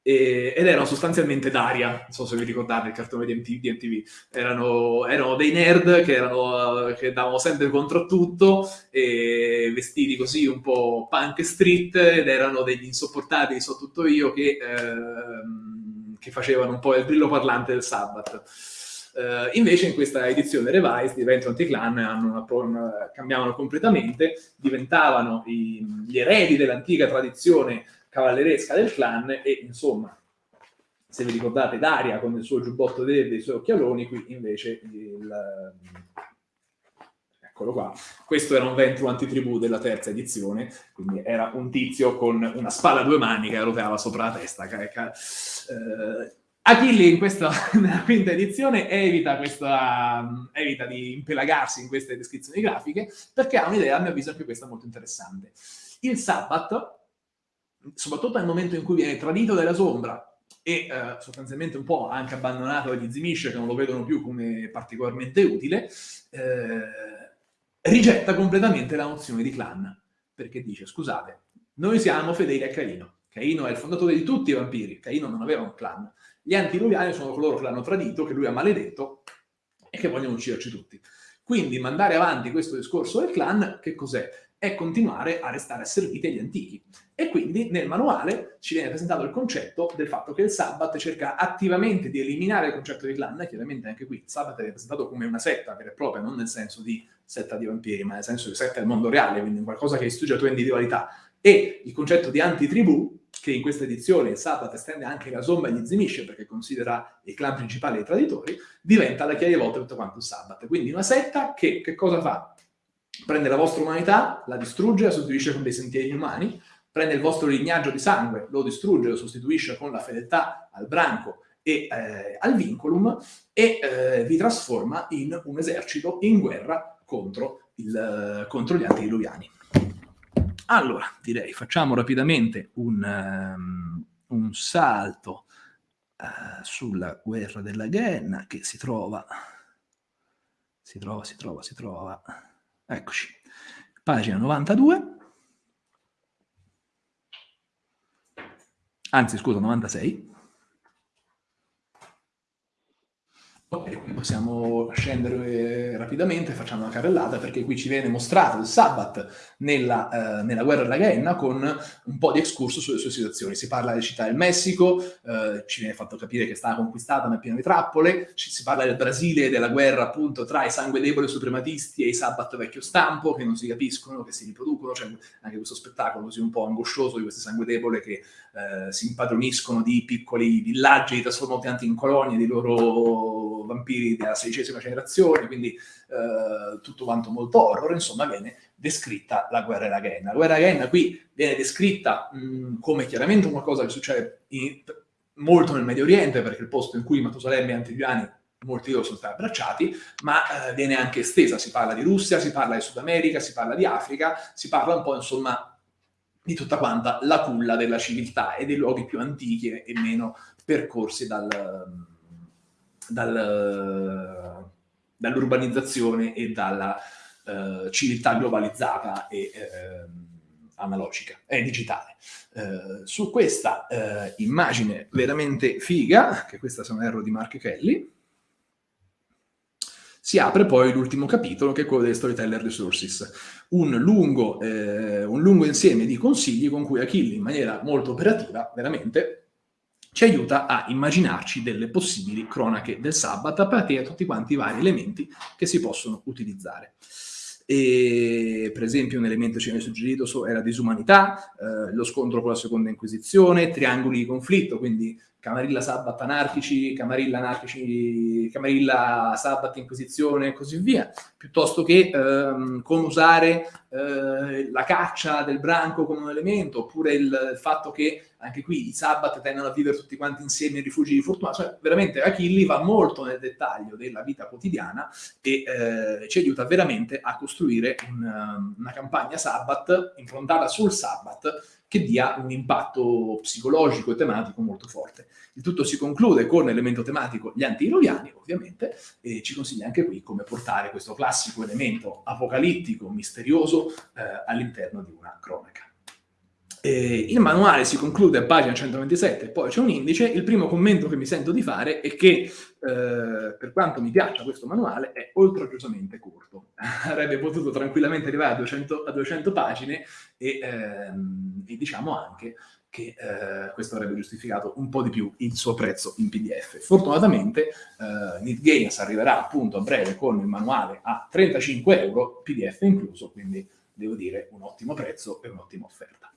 e, ed erano sostanzialmente Daria, non so se vi ricordate il cartone di, MTV, di MTV. Erano, erano, dei nerd che, erano, che davano sempre contro tutto, vestiti così un po' punk street, ed erano degli insopportabili, so tutto io, che, ehm, che facevano un po' il brillo parlante del Sabbath. Uh, invece in questa edizione revised i eventi anti-clan hanno una, una, cambiavano completamente, diventavano i, gli eredi dell'antica tradizione cavalleresca del clan e insomma se vi ricordate Daria con il suo giubbotto verde e i suoi occhialoni qui invece il, eccolo qua questo era un Ventru antitribù della terza edizione quindi era un tizio con una spalla a due mani che roteava sopra la testa eh, Achille in questa, nella quinta edizione evita, questa, evita di impelagarsi in queste descrizioni grafiche perché ha un'idea, a mio avviso, anche questa molto interessante. Il Sabbath soprattutto nel momento in cui viene tradito dalla sombra e eh, sostanzialmente un po' anche abbandonato dagli Zimish che non lo vedono più come particolarmente utile, eh, rigetta completamente la nozione di clan, perché dice, scusate, noi siamo fedeli a Caino, Caino è il fondatore di tutti i vampiri, Caino non aveva un clan, gli antiluviani sono coloro che l'hanno tradito, che lui ha maledetto e che vogliono ucciderci tutti. Quindi mandare avanti questo discorso del clan, che cos'è? È continuare a restare asserviti agli antichi. E quindi nel manuale ci viene presentato il concetto del fatto che il Sabbath cerca attivamente di eliminare il concetto di clan, chiaramente anche qui il Sabbath è presentato come una setta vera e propria, non nel senso di setta di vampiri, ma nel senso di setta del mondo reale, quindi qualcosa che distrugge la tua individualità. E il concetto di antitribù, che in questa edizione il Sabbath estende anche la somma e gli zimisce, perché considera i clan principali i traditori, diventa la chiave volta tutto quanto il Sabbath. Quindi una setta che, che cosa fa? Prende la vostra umanità, la distrugge, la sostituisce con dei sentieri inumani, prende il vostro lignaggio di sangue, lo distrugge, lo sostituisce con la fedeltà al branco e eh, al vinculum e eh, vi trasforma in un esercito in guerra contro, il, contro gli antidiluviani. Allora, direi, facciamo rapidamente un, um, un salto uh, sulla guerra della Ghenna che si trova, si trova, si trova, si trova, eccoci, pagina 92. anzi scusa, 96. Ok, possiamo scendere rapidamente, facciamo una carrellata perché qui ci viene mostrato il Sabbath nella, eh, nella guerra della Ghenna con un po' di excursus sulle sue situazioni. Si parla delle città del Messico, eh, ci viene fatto capire che è stata conquistata ma è pieno di trappole, ci, si parla del Brasile e della guerra appunto tra i sangue deboli suprematisti e i Sabbath vecchio stampo che non si capiscono, che si riproducono, c'è anche questo spettacolo così un po' angoscioso di questi sangue debole che eh, si impadroniscono di piccoli villaggi, li trasformano pianti in colonie di loro vampiri della sedicesima generazione, quindi eh, tutto quanto molto horror, insomma viene descritta la guerra Ghenna. La guerra Ghenna qui viene descritta mh, come chiaramente una cosa che succede in, molto nel Medio Oriente, perché il posto in cui Matusalemme e Antigliani molti di loro sono stati abbracciati, ma eh, viene anche estesa, si parla di Russia, si parla di Sud America, si parla di Africa, si parla un po' insomma di tutta quanta la culla della civiltà e dei luoghi più antichi e meno percorsi dal, dal, dall'urbanizzazione e dalla uh, civiltà globalizzata e uh, analogica e digitale. Uh, su questa immagine veramente figa, che questa se non erro di Mark Kelly, si apre poi l'ultimo capitolo che è quello delle Storyteller Resources, un lungo, eh, un lungo insieme di consigli con cui Achille in maniera molto operativa, veramente, ci aiuta a immaginarci delle possibili cronache del Sabbat a partire da tutti quanti i vari elementi che si possono utilizzare. E, per esempio un elemento ci viene suggerito era disumanità, eh, lo scontro con la seconda inquisizione, triangoli di conflitto, quindi Camarilla Sabbat anarchici, Camarilla anarchici, Camarilla Sabbat Inquisizione e così via, piuttosto che ehm, come usare eh, la caccia del branco come un elemento, oppure il, il fatto che anche qui i Sabbat tendono a vivere tutti quanti insieme in rifugi di fortuna, cioè veramente Achilli va molto nel dettaglio della vita quotidiana e eh, ci aiuta veramente a costruire un, una campagna Sabbat improntata sul Sabbat che dia un impatto psicologico e tematico molto forte. Il tutto si conclude con l'elemento tematico gli anti-iroviani, ovviamente, e ci consiglia anche qui come portare questo classico elemento apocalittico, misterioso, eh, all'interno di una cronaca. Eh, il manuale si conclude a pagina 127, poi c'è un indice. Il primo commento che mi sento di fare è che, eh, per quanto mi piaccia questo manuale, è oltraggioosamente corto. Avrebbe potuto tranquillamente arrivare a 200, a 200 pagine e, ehm, e, diciamo anche che eh, questo avrebbe giustificato un po' di più il suo prezzo in PDF. Fortunatamente eh, NetGames arriverà appunto a breve con il manuale a 35 euro, PDF incluso, quindi devo dire un ottimo prezzo e un'ottima offerta.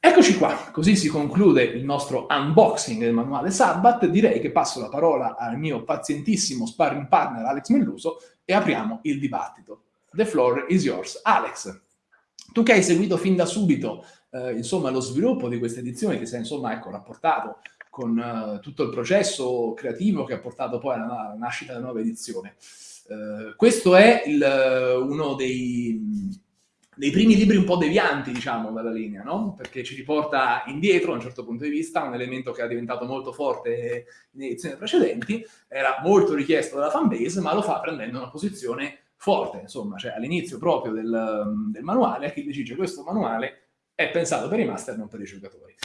Eccoci qua, così si conclude il nostro unboxing del manuale Sabbat. Direi che passo la parola al mio pazientissimo sparring partner Alex Melluso e apriamo il dibattito. The floor is yours. Alex, tu che hai seguito fin da subito eh, insomma, lo sviluppo di questa edizione, che sei insomma, ecco, rapportato con uh, tutto il processo creativo che ha portato poi alla, alla nascita della nuova edizione. Uh, questo è il, uno dei dei primi libri un po' devianti, diciamo, dalla linea, no? Perché ci riporta indietro, da un certo punto di vista, un elemento che è diventato molto forte in edizioni precedenti, era molto richiesto dalla fanbase, ma lo fa prendendo una posizione forte, insomma, cioè all'inizio proprio del, del manuale, chi dice questo manuale è pensato per i master, non per i giocatori.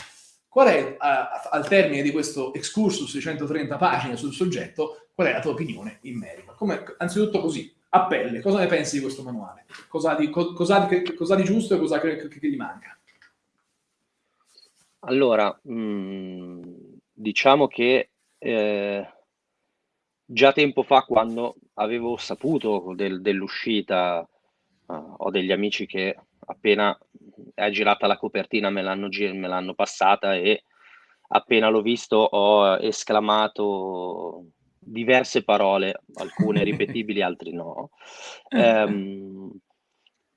Qual è, a, al termine di questo excursus di 130 pagine sul soggetto, qual è la tua opinione in merito? Come, anzitutto così, a pelle, cosa ne pensi di questo manuale? Cosa di, co, cosa di, cosa di giusto e cosa che, che, che gli manca? Allora, mh, mm, diciamo che eh, già tempo fa, quando avevo saputo del, dell'uscita, uh, ho degli amici che appena è girata la copertina me l'hanno, me l'hanno passata e appena l'ho visto ho esclamato diverse parole, alcune ripetibili, altre no. Um,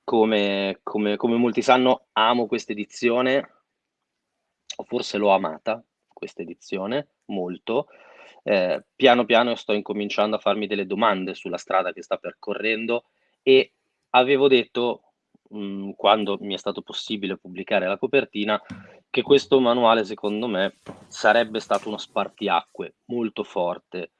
come, come, come, molti sanno, amo questa edizione, o forse l'ho amata, questa edizione, molto. Eh, piano piano sto incominciando a farmi delle domande sulla strada che sta percorrendo e avevo detto, mh, mm, quando mi è stato possibile pubblicare la copertina, che questo manuale, secondo me, sarebbe stato uno spartiacque molto forte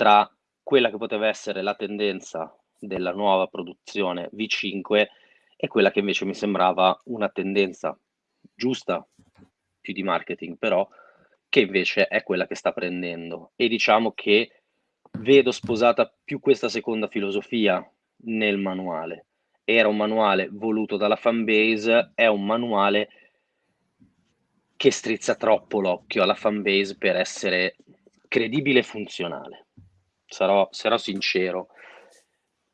tra quella che poteva essere la tendenza della nuova produzione V5 e quella che invece mi sembrava una tendenza giusta, più di marketing però, che invece è quella che sta prendendo. E diciamo che vedo sposata più questa seconda filosofia nel manuale. Era un manuale voluto dalla fanbase, è un manuale che strizza troppo l'occhio alla fanbase per essere credibile e funzionale sarò, sarò sincero,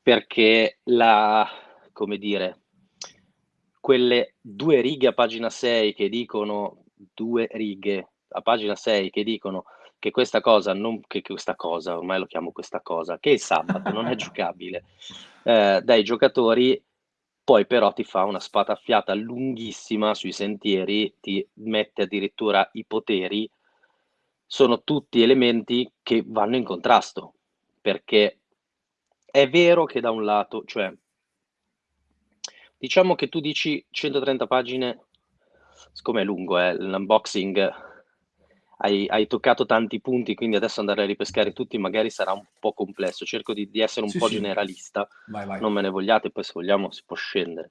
perché la, come dire, quelle due righe a pagina 6 che dicono, due righe a pagina 6 che dicono che questa cosa, non, che questa cosa, ormai lo chiamo questa cosa, che il sabato non è giocabile eh, dai giocatori, poi però ti fa una spataffiata lunghissima sui sentieri, ti mette addirittura i poteri, sono tutti elementi che vanno in contrasto perché è vero che da un lato, cioè, diciamo che tu dici 130 pagine, siccome è lungo, eh, l'unboxing, hai, hai, toccato tanti punti, quindi adesso andare a ripescare tutti magari sarà un po' complesso. Cerco di, di essere un sì, po' sì. generalista, vai, vai. non me ne vogliate, poi se vogliamo si può scendere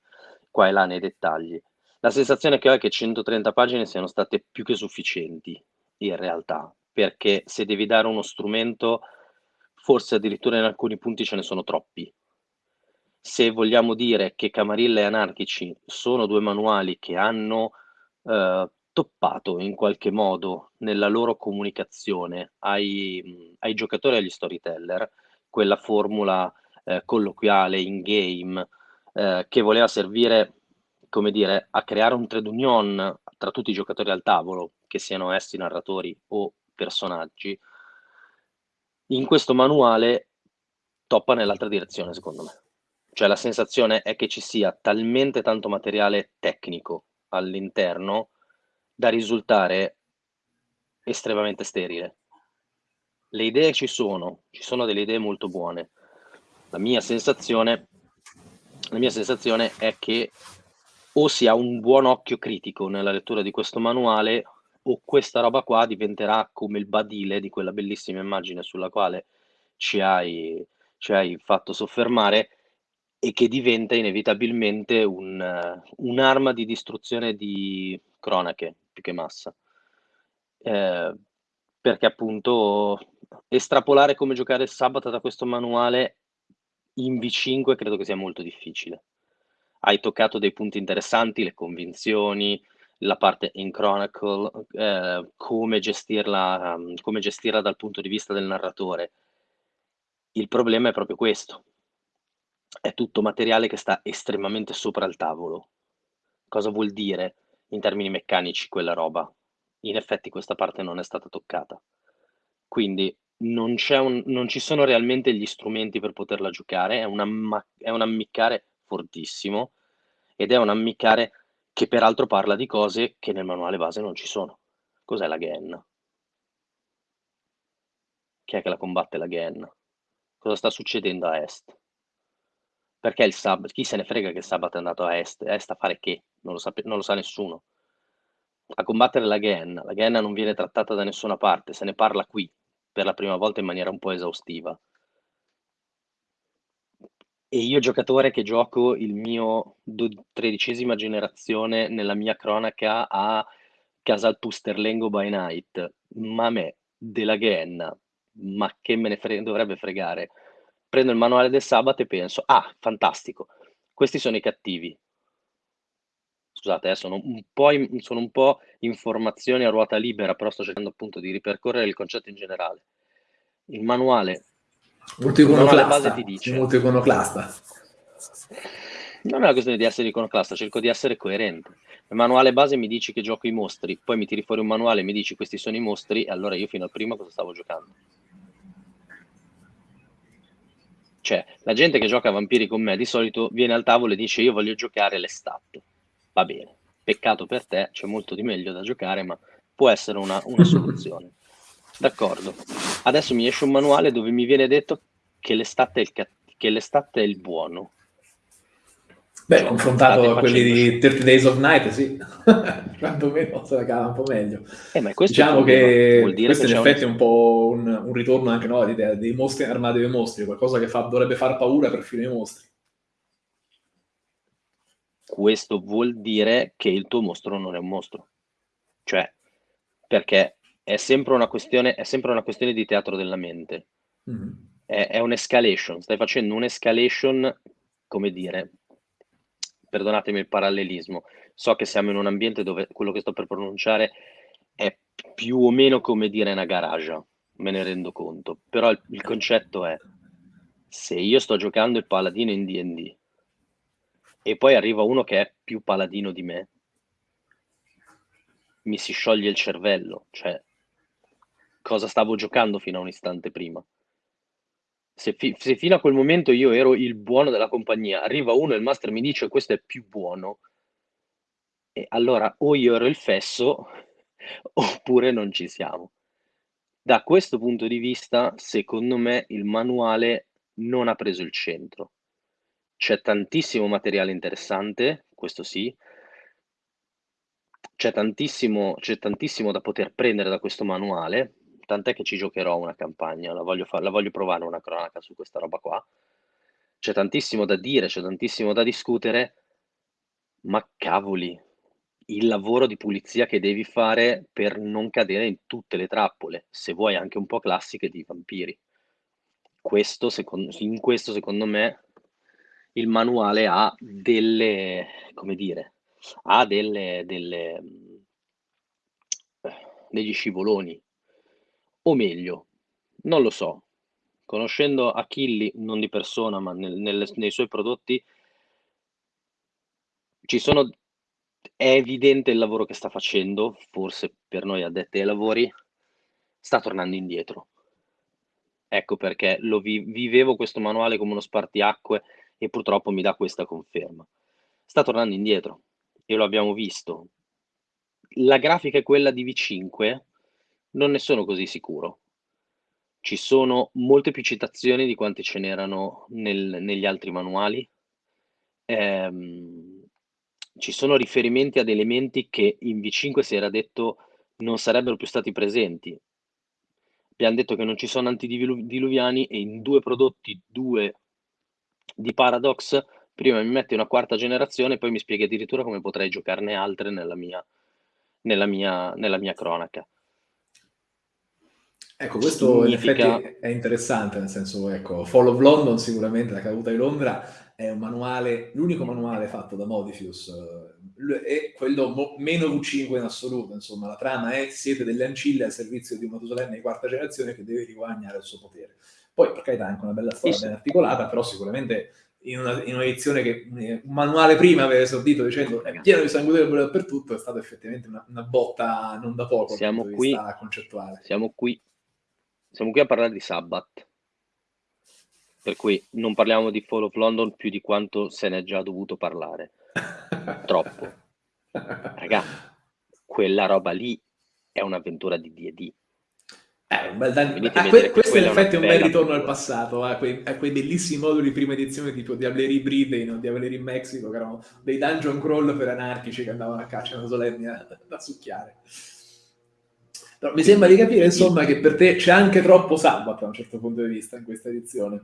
qua e là nei dettagli. La sensazione che ho è che 130 pagine siano state più che sufficienti in realtà, perché se devi dare uno strumento forse addirittura in alcuni punti ce ne sono troppi. Se vogliamo dire che Camarilla e Anarchici sono due manuali che hanno eh, toppato in qualche modo nella loro comunicazione ai, ai giocatori e agli storyteller quella formula eh, colloquiale in game eh, che voleva servire come dire, a creare un trade union tra tutti i giocatori al tavolo, che siano essi narratori o personaggi, in questo manuale toppa nell'altra direzione, secondo me. Cioè la sensazione è che ci sia talmente tanto materiale tecnico all'interno da risultare estremamente sterile. Le idee ci sono, ci sono delle idee molto buone. La mia sensazione, la mia sensazione è che o si ha un buon occhio critico nella lettura di questo manuale o questa roba qua diventerà come il badile di quella bellissima immagine sulla quale ci hai, ci hai fatto soffermare e che diventa inevitabilmente un, un'arma di distruzione di cronache più che massa. Eh, perché appunto estrapolare come giocare il sabato da questo manuale in V5 credo che sia molto difficile. Hai toccato dei punti interessanti, le convinzioni, la parte in Chronicle, eh, come, gestirla, um, come gestirla dal punto di vista del narratore. Il problema è proprio questo. È tutto materiale che sta estremamente sopra il tavolo. Cosa vuol dire in termini meccanici quella roba? In effetti questa parte non è stata toccata. Quindi non, un, non ci sono realmente gli strumenti per poterla giocare, è, una, è un ammiccare fortissimo ed è un ammiccare che peraltro parla di cose che nel manuale base non ci sono. Cos'è la Genna? Chi è che la combatte la Genna? Cosa sta succedendo a est? Perché il Sabbath? Chi se ne frega che il Sabbath è andato a est? Est a fare che? Non lo, sape- non lo sa nessuno. A combattere la Genna. La Genna non viene trattata da nessuna parte, se ne parla qui per la prima volta in maniera un po' esaustiva. E io giocatore che gioco il mio tredicesima generazione nella mia cronaca a Casal Pusterlengo by Night, ma me, della Genna, ma che me ne fre- dovrebbe fregare. Prendo il manuale del sabato e penso, ah, fantastico, questi sono i cattivi. Scusate, eh, sono, un in, sono un po' informazioni a ruota libera, però sto cercando appunto di ripercorrere il concetto in generale. Il manuale Molto iconoclasta. Ti dice, molto iconoclasta. Non è una questione di essere iconoclasta, cerco di essere coerente. Il manuale base mi dici che gioco i mostri, poi mi tiri fuori un manuale e mi dici questi sono i mostri, e allora io fino al primo cosa stavo giocando? Cioè, la gente che gioca a vampiri con me di solito viene al tavolo e dice io voglio giocare le stat. Va bene, peccato per te, c'è molto di meglio da giocare, ma può essere una, una soluzione. D'accordo. Adesso mi esce un manuale dove mi viene detto che l'estate è il, che l'estate è il buono. Beh, cioè, confrontato a quelli di 30 Days of Night, sì, quantomeno se la cava un po' meglio. Eh, diciamo che questo che in effetti un... è un po' un, un ritorno anche no, all'idea dei mostri armati dei mostri, qualcosa che fa, dovrebbe far paura perfino ai mostri. Questo vuol dire che il tuo mostro non è un mostro. Cioè, perché è sempre una questione, è sempre una questione di teatro della mente. Mm. È, è un'escalation, stai facendo un'escalation, come dire, perdonatemi il parallelismo, so che siamo in un ambiente dove quello che sto per pronunciare è più o meno come dire una garage, me ne rendo conto, però il, il concetto è, se io sto giocando il paladino in D&D e poi arriva uno che è più paladino di me, mi si scioglie il cervello, cioè cosa stavo giocando fino a un istante prima. Se, fi- se, fino a quel momento io ero il buono della compagnia, arriva uno e il master mi dice questo è più buono, e allora o io ero il fesso oppure non ci siamo. Da questo punto di vista, secondo me, il manuale non ha preso il centro. C'è tantissimo materiale interessante, questo sì, c'è tantissimo, c'è tantissimo da poter prendere da questo manuale, tant'è che ci giocherò una campagna, la voglio, fa- la voglio provare una cronaca su questa roba qua. C'è tantissimo da dire, c'è tantissimo da discutere, ma cavoli, il lavoro di pulizia che devi fare per non cadere in tutte le trappole, se vuoi anche un po' classiche di vampiri. Questo, secondo, in questo, secondo me, il manuale ha delle, come dire, ha delle, delle, degli scivoloni o meglio, non lo so, conoscendo Achilli, non di persona, ma nel, nel, nei suoi prodotti, ci sono, è evidente il lavoro che sta facendo, forse per noi addetti ai lavori, sta tornando indietro. Ecco perché lo vi, vivevo questo manuale come uno spartiacque e purtroppo mi dà questa conferma. Sta tornando indietro e lo abbiamo visto la grafica è quella di V5, non ne sono così sicuro. Ci sono molte più citazioni di quante ce n'erano nel, negli altri manuali. Ehm, ci sono riferimenti ad elementi che in V5 si era detto non sarebbero più stati presenti. Abbiamo detto che non ci sono antidiluviani e in due prodotti, due di Paradox, prima mi metti una quarta generazione e poi mi spieghi addirittura come potrei giocarne altre nella mia, nella mia, nella mia cronaca. Ecco, questo Significa... in effetti è interessante, nel senso, ecco, Fall of London sicuramente, la caduta di Londra, è un manuale, l'unico manuale fatto da Modifius, eh, è quello meno V5 in assoluto, insomma, la trama è siete delle ancille al servizio di un Matusalemme di quarta generazione che deve riguadagnare il suo potere. Poi, per carità, è anche una bella storia sì, ben articolata, però sicuramente in, una, in un'edizione che un manuale prima aveva esordito dicendo è pieno di sangue dappertutto, è stata effettivamente una, una botta non da poco siamo qui, concettuale. Siamo qui siamo qui a parlare di Sabbath, per cui non parliamo di Fall of London più di quanto se ne è già dovuto parlare. Troppo. Raga, quella roba lì è un'avventura di D&D. Eh, un bel dan- ah, que- questo in effetti è un bel ritorno al passato, a quei, a quei, bellissimi moduli di prima edizione tipo Diableri Britain o Diableri in Mexico, che erano dei dungeon crawl per anarchici che andavano a caccia una solenni da succhiare. No, mi sembra di capire, insomma, che per te c'è anche troppo Sabbath da un certo punto di vista in questa edizione.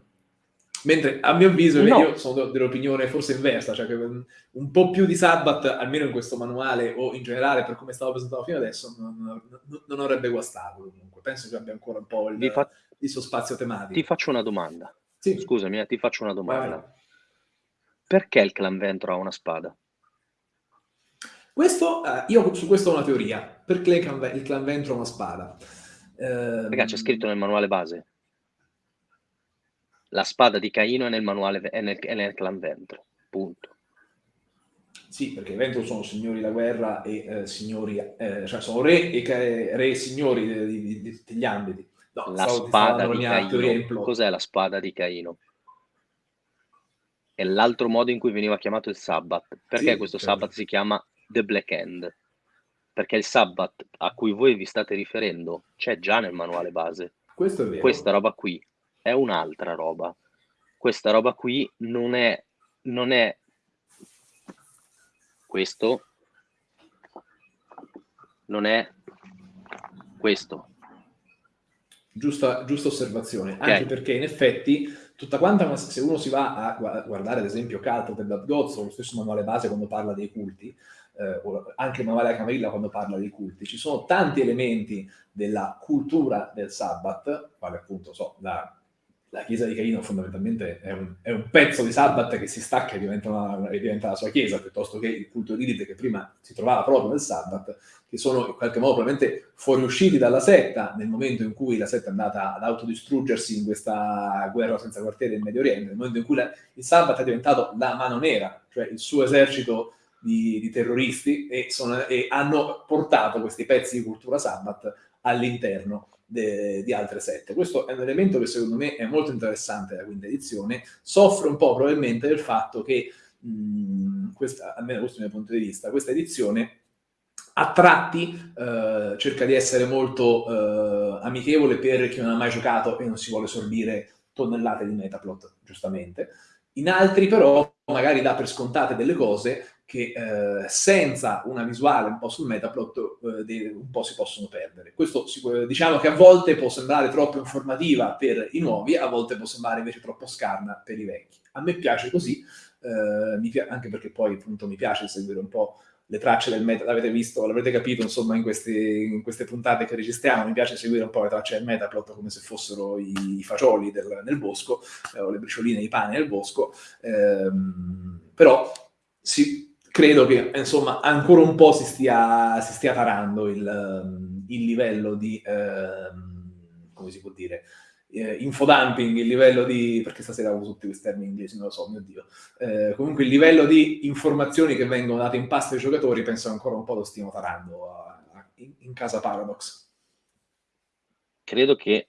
Mentre a mio avviso, no. io sono dell'opinione forse inversa, cioè che un po' più di Sabbath, almeno in questo manuale o in generale per come stavo presentato fino adesso, non, non, non avrebbe guastato comunque. Penso che abbia ancora un po' il, fa... il suo spazio tematico. Ti faccio una domanda. Sì. Scusami, eh, ti faccio una domanda. Vai. Perché il clan Ventro ha una spada? Questo, eh, io su questo ho una teoria. Perché il clan, il clan Ventro ha una spada? Eh, Perché c'è scritto nel manuale base. La spada di Caino è nel manuale è nel, è nel clan Ventro. Punto. Sì, perché i Ventro sono signori della guerra e eh, signori, eh, cioè sono re e re signori di, di, di tutti gli ambiti. No, la spada di Caino. Cos'è la spada di Caino? È l'altro modo in cui veniva chiamato il Sabbath. Perché sì, questo certo. Sabbath si chiama The Black End, perché il Sabbath a cui voi vi state riferendo c'è già nel manuale base. Questo è vero. Questa roba qui è un'altra roba. Questa roba qui non è, non è questo, non è questo. Giusta, giusta osservazione, okay. anche perché in effetti tutta quanta, se uno si va a guardare ad esempio Cult of the Blood Gods o lo stesso manuale base quando parla dei culti, eh, anche Manuela Camilla quando parla dei culti, ci sono tanti elementi della cultura del Sabbath, quale appunto so, la, la chiesa di Caino fondamentalmente è un, è un, pezzo di Sabbath che si stacca e diventa, una, e diventa, la sua chiesa, piuttosto che il culto di Lilith che prima si trovava proprio nel Sabbath, che sono in qualche modo probabilmente fuoriusciti dalla setta nel momento in cui la setta è andata ad autodistruggersi in questa guerra senza quartiere in Medio Oriente, nel momento in cui la, il Sabbath è diventato la mano nera, cioè il suo esercito di, di terroristi e, sono, e, hanno portato questi pezzi di cultura Sabbath all'interno di altre sette. Questo è un elemento che secondo me è molto interessante della quinta edizione, soffre un po' probabilmente del fatto che, mh, questa, almeno questo mio punto di vista, questa edizione a tratti eh, cerca di essere molto eh, amichevole per chi non ha mai giocato e non si vuole sorbire tonnellate di metaplot, giustamente. In altri però magari dà per scontate delle cose che eh, senza una visuale un po' sul metaplot eh, un po' si possono perdere. Questo diciamo che a volte può sembrare troppo informativa per i nuovi, a volte può sembrare invece troppo scarna per i vecchi. A me piace così, eh, anche perché poi appunto mi piace seguire un po' le tracce del meta, l'avete visto, l'avrete capito insomma in, questi, in, queste puntate che registriamo, mi piace seguire un po' le tracce del metaplot come se fossero i, i fagioli del, nel bosco, eh, o le bricioline, i pani nel bosco, ehm, però si, credo che insomma ancora un po' si stia, si stia tarando il, ehm, il livello di, eh, come si può dire, eh, infodumping, il livello di, perché stasera uso tutti questi termini inglesi, non lo so, mio Dio, eh, comunque il livello di informazioni che vengono date in pasto ai giocatori penso ancora un po' lo stiamo tarando a, a, in, in casa Paradox. Credo che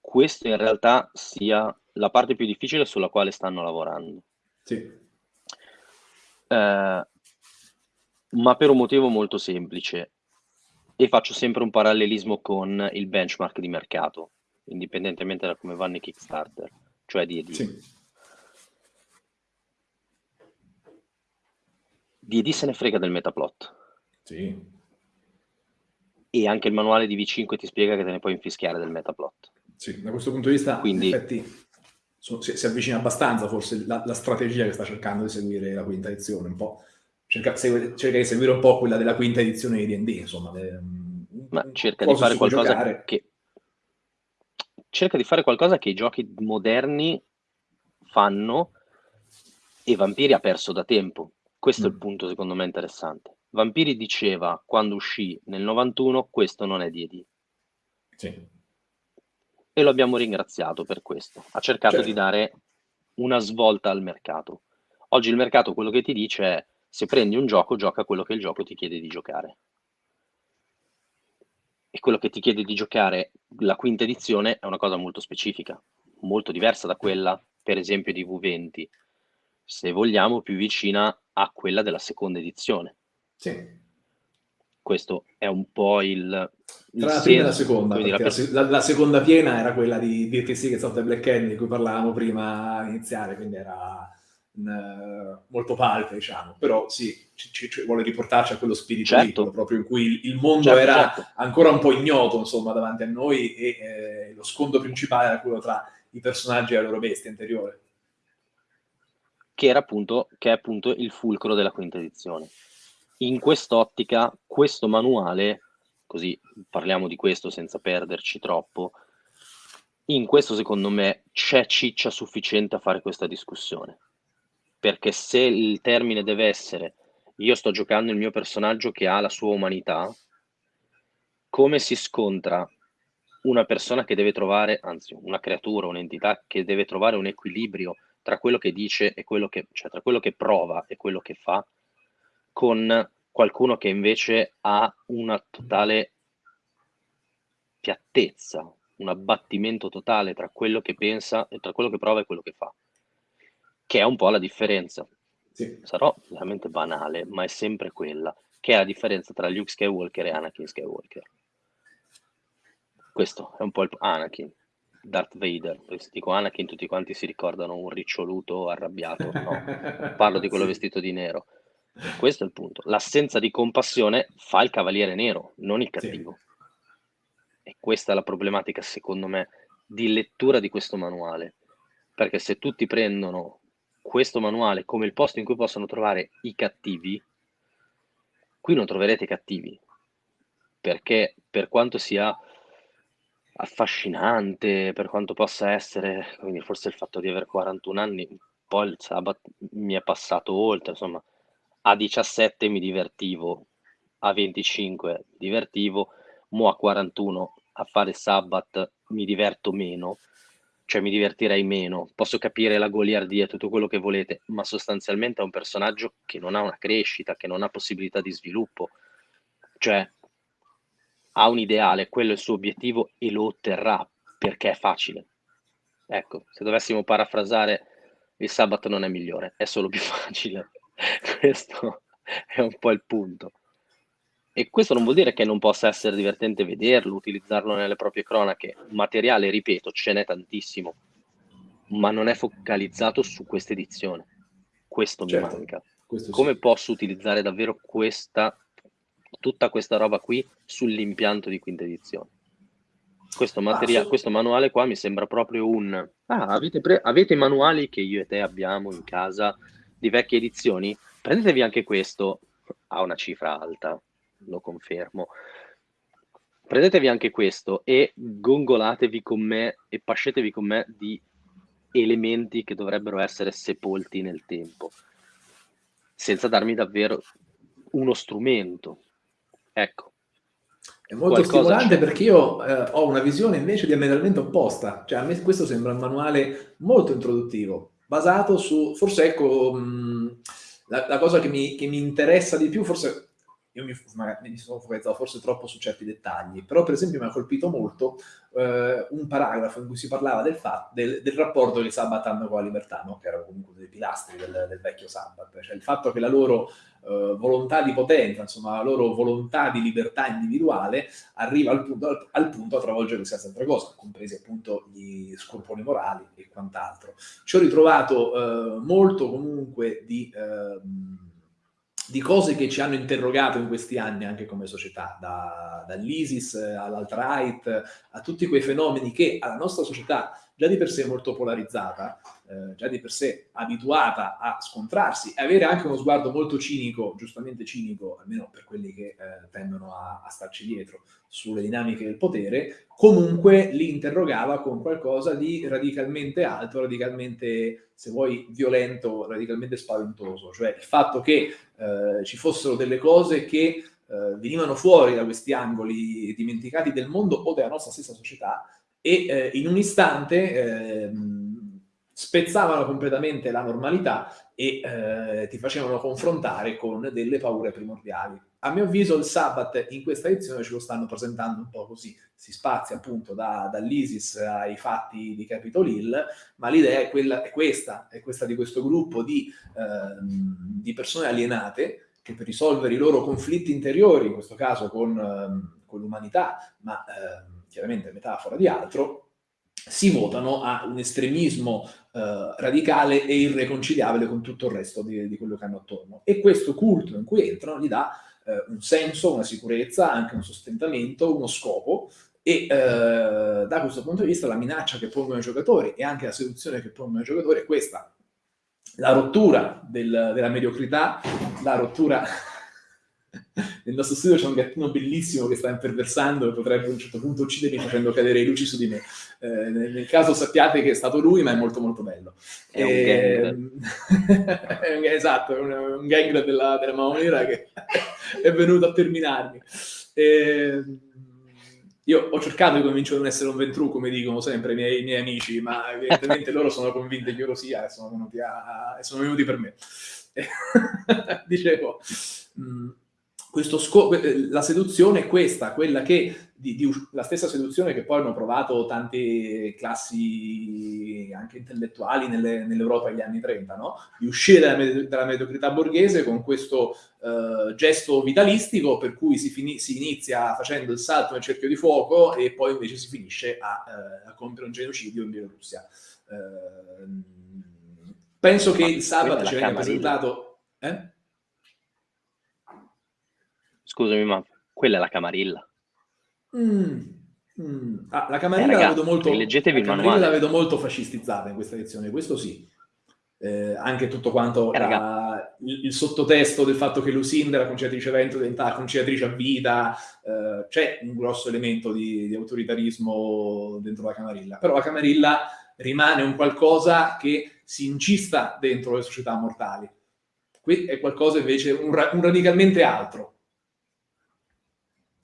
questa in realtà sia la parte più difficile sulla quale stanno lavorando. Sì eh, ma per un motivo molto semplice e faccio sempre un parallelismo con il benchmark di mercato, indipendentemente da come vanno i Kickstarter, cioè D&D. Sì. D&D se ne frega del metaplot. Sì. E anche il manuale di V5 ti spiega che te ne puoi infischiare del metaplot. Sì, da questo punto di vista, Quindi, in effetti, so, si, si, avvicina abbastanza forse la, la, strategia che sta cercando di seguire la quinta edizione, un po'. Cerca, segue, cerca di seguire un po' quella della quinta edizione di D&D, insomma. De, Ma cerca di fare qualcosa che... Cerca di fare qualcosa che i giochi moderni fanno e Vampiri ha perso da tempo questo è il mm. punto secondo me interessante. Vampiri diceva quando uscì nel 91 questo non è D&D. Sì. E lo abbiamo ringraziato per questo. Ha cercato certo. di dare una svolta al mercato. Oggi il mercato quello che ti dice è se prendi un gioco, gioca quello che il gioco ti chiede di giocare. E quello che ti chiede di giocare la quinta edizione è una cosa molto specifica, molto diversa da quella, per esempio, di V20, se vogliamo, più vicina a quella della seconda edizione. Sì. Questo è un po' il... il Tra la prima e la seconda, la, la, la, seconda piena era quella di Dirty Secrets of the Black Candy, di cui parlavamo prima iniziale, quindi era uh, molto palpe, diciamo. Però sì, ci, ci, vuole riportarci a quello spirito certo. lì, proprio in cui il mondo certo, era certo. ancora un po' ignoto, insomma, davanti a noi e eh, lo scontro principale era quello tra i personaggi e la loro bestia interiore che, era appunto, che è appunto il fulcro della quinta edizione. In quest'ottica, questo manuale, così parliamo di questo senza perderci troppo, in questo secondo me c'è ciccia sufficiente a fare questa discussione. Perché se il termine deve essere io sto giocando il mio personaggio che ha la sua umanità, come si scontra una persona che deve trovare, anzi una creatura, un'entità che deve trovare un equilibrio tra quello che dice e quello che, cioè tra quello che prova e quello che fa, con qualcuno che invece ha una totale piattezza, un abbattimento totale tra quello che pensa e tra quello che prova e quello che fa, che è un po' la differenza. Sì. Sarò veramente banale, ma è sempre quella, che è la differenza tra Luke Skywalker e Anakin Skywalker. Questo è un po' il Anakin, Darth Vader, se dico Anakin tutti quanti si ricordano un riccioluto arrabbiato, no, parlo di quello sì. vestito di nero. Questo è il punto. L'assenza di compassione fa il cavaliere nero, non il cattivo. Sì. E questa è la problematica, secondo me, di lettura di questo manuale. Perché se tutti prendono questo manuale come il posto in cui possono trovare i cattivi, qui non troverete cattivi. Perché per quanto sia affascinante per quanto possa essere, quindi forse il fatto di avere 41 anni, poi il sabato mi è passato oltre, insomma, a 17 mi divertivo, a 25 mi divertivo, mo a 41 a fare Sabbath mi diverto meno, cioè mi divertirei meno, posso capire la goliardia tutto quello che volete, ma sostanzialmente è un personaggio che non ha una crescita, che non ha possibilità di sviluppo, cioè ha un ideale, quello è il suo obiettivo e lo otterrà perché è facile. Ecco, se dovessimo parafrasare, il sabato non è migliore, è solo più facile. questo è un po' il punto. E questo non vuol dire che non possa essere divertente vederlo, utilizzarlo nelle proprie cronache. Materiale, ripeto, ce n'è tantissimo, ma non è focalizzato su questa edizione. Questo certo, mi manca. Questo Come sì. posso utilizzare davvero questa tutta questa roba qui sull'impianto di quinta edizione. Questo, materia- ah, questo manuale qua mi sembra proprio un... Ah, avete, pre- avete manuali che io e te abbiamo in casa di vecchie edizioni? Prendetevi anche questo, ha una cifra alta, lo confermo. Prendetevi anche questo e gongolatevi con me e pascetevi con me di elementi che dovrebbero essere sepolti nel tempo, senza darmi davvero uno strumento, Ecco. È molto stimolante c'è. perché io eh, ho una visione invece diametralmente opposta. Cioè, a me questo sembra un manuale molto introduttivo, basato su, forse ecco, mh, la, la, cosa che mi, che mi, interessa di più, forse io mi, mi, sono focalizzato forse troppo su certi dettagli, però per esempio mi ha colpito molto eh, un paragrafo in cui si parlava del, fatto, del, del rapporto che i Sabbath hanno con la libertà, no? che erano comunque dei pilastri del, del vecchio Sabbath, cioè il fatto che la loro eh, volontà di potenza, insomma la loro volontà di libertà individuale arriva al punto, al, al punto a travolgere qualsiasi altra cosa, compresi appunto gli scrupoli morali e quant'altro. Ci ho ritrovato eh, molto comunque di... Eh, di cose che ci hanno interrogato in questi anni anche come società, da, dall'ISIS all'alt-right, a tutti quei fenomeni che alla nostra società già di per sé molto polarizzata, eh, già di per sé abituata a scontrarsi e avere anche uno sguardo molto cinico, giustamente cinico, almeno per quelli che eh, tendono a, a, starci dietro, sulle dinamiche del potere, comunque li interrogava con qualcosa di radicalmente alto, radicalmente, se vuoi, violento, radicalmente spaventoso. Cioè il fatto che eh, ci fossero delle cose che eh, venivano fuori da questi angoli dimenticati del mondo o della nostra stessa società e eh, in un istante eh, spezzavano completamente la normalità e eh, ti facevano confrontare con delle paure primordiali. A mio avviso il Sabbath in questa edizione ce lo stanno presentando un po' così, si spazia appunto da, dall'ISIS ai fatti di Capitol Hill, ma l'idea è, è questa, è questa di questo gruppo di, ehm, di persone alienate che per risolvere i loro conflitti interiori, in questo caso con, ehm, con l'umanità, ma ehm, chiaramente metafora di altro, si votano a un estremismo eh, radicale e irreconciliabile con tutto il resto di, di, quello che hanno attorno. E questo culto in cui entrano gli dà eh, un senso, una sicurezza, anche un sostentamento, uno scopo, e eh, da questo punto di vista la minaccia che pongono i giocatori e anche la seduzione che pongono i giocatori è questa. La rottura del, della mediocrità, la rottura nel nostro studio c'è un gattino bellissimo che sta imperversando e potrebbe a un certo punto uccidermi facendo cadere i luci su di me. Eh, nel, caso sappiate che è stato lui, ma è molto molto bello. È e... un gang. esatto, è un, un gang della, della Maonera che è venuto a terminarmi. E... Io ho cercato di convincere di non essere un ventru, come dicono sempre i miei, i miei amici, ma evidentemente loro sono convinti che io lo sia e sono venuti, a, sono venuti per me. Dicevo, mh, mm, la seduzione è questa, quella che, di, di, la stessa seduzione che poi hanno provato tante classi anche intellettuali nelle, nell'Europa degli anni 30, no? di uscire dalla, dalla mediocrità borghese con questo uh, gesto vitalistico per cui si, si, inizia facendo il salto nel cerchio di fuoco e poi invece si finisce a, uh, a compiere un genocidio in Bielorussia. Uh, penso che il sabato ci venga presentato... Eh? Scusami, ma quella è la Camarilla. Mm. Mm. Ah, la Camarilla, eh, ragazzi, la, vedo molto, leggetevi la Camarilla la vedo molto fascistizzata in questa edizione, questo sì. Eh, anche tutto quanto eh, la, il, il, sottotesto del fatto che Lucinda, la conciliatrice evento, diventa conciliatrice a vita, eh, c'è un grosso elemento di, di, autoritarismo dentro la Camarilla, però la Camarilla rimane un qualcosa che si incista dentro le società mortali. Qui è qualcosa invece, un, un radicalmente altro,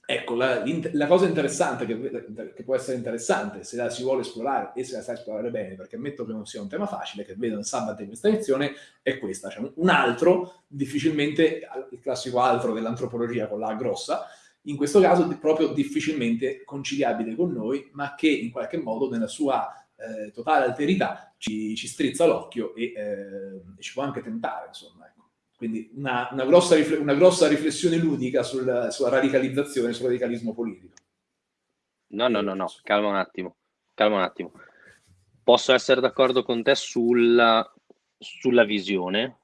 Ecco, la, la, cosa interessante, che, che, può essere interessante se la si vuole esplorare e se la sa esplorare bene, perché ammetto che non sia un tema facile, che vedo il sabato in questa lezione, è questa. Cioè un altro, difficilmente, il classico altro dell'antropologia con la grossa, in questo caso proprio difficilmente conciliabile con noi, ma che in qualche modo nella sua eh, totale alterità ci, ci strizza l'occhio e, eh, e ci può anche tentare, insomma. Quindi una, una, grossa, una grossa, riflessione ludica sul, sulla radicalizzazione, sul radicalismo politico. No, no, no, no, calma un attimo, calma un attimo. Posso essere d'accordo con te sulla, sulla visione,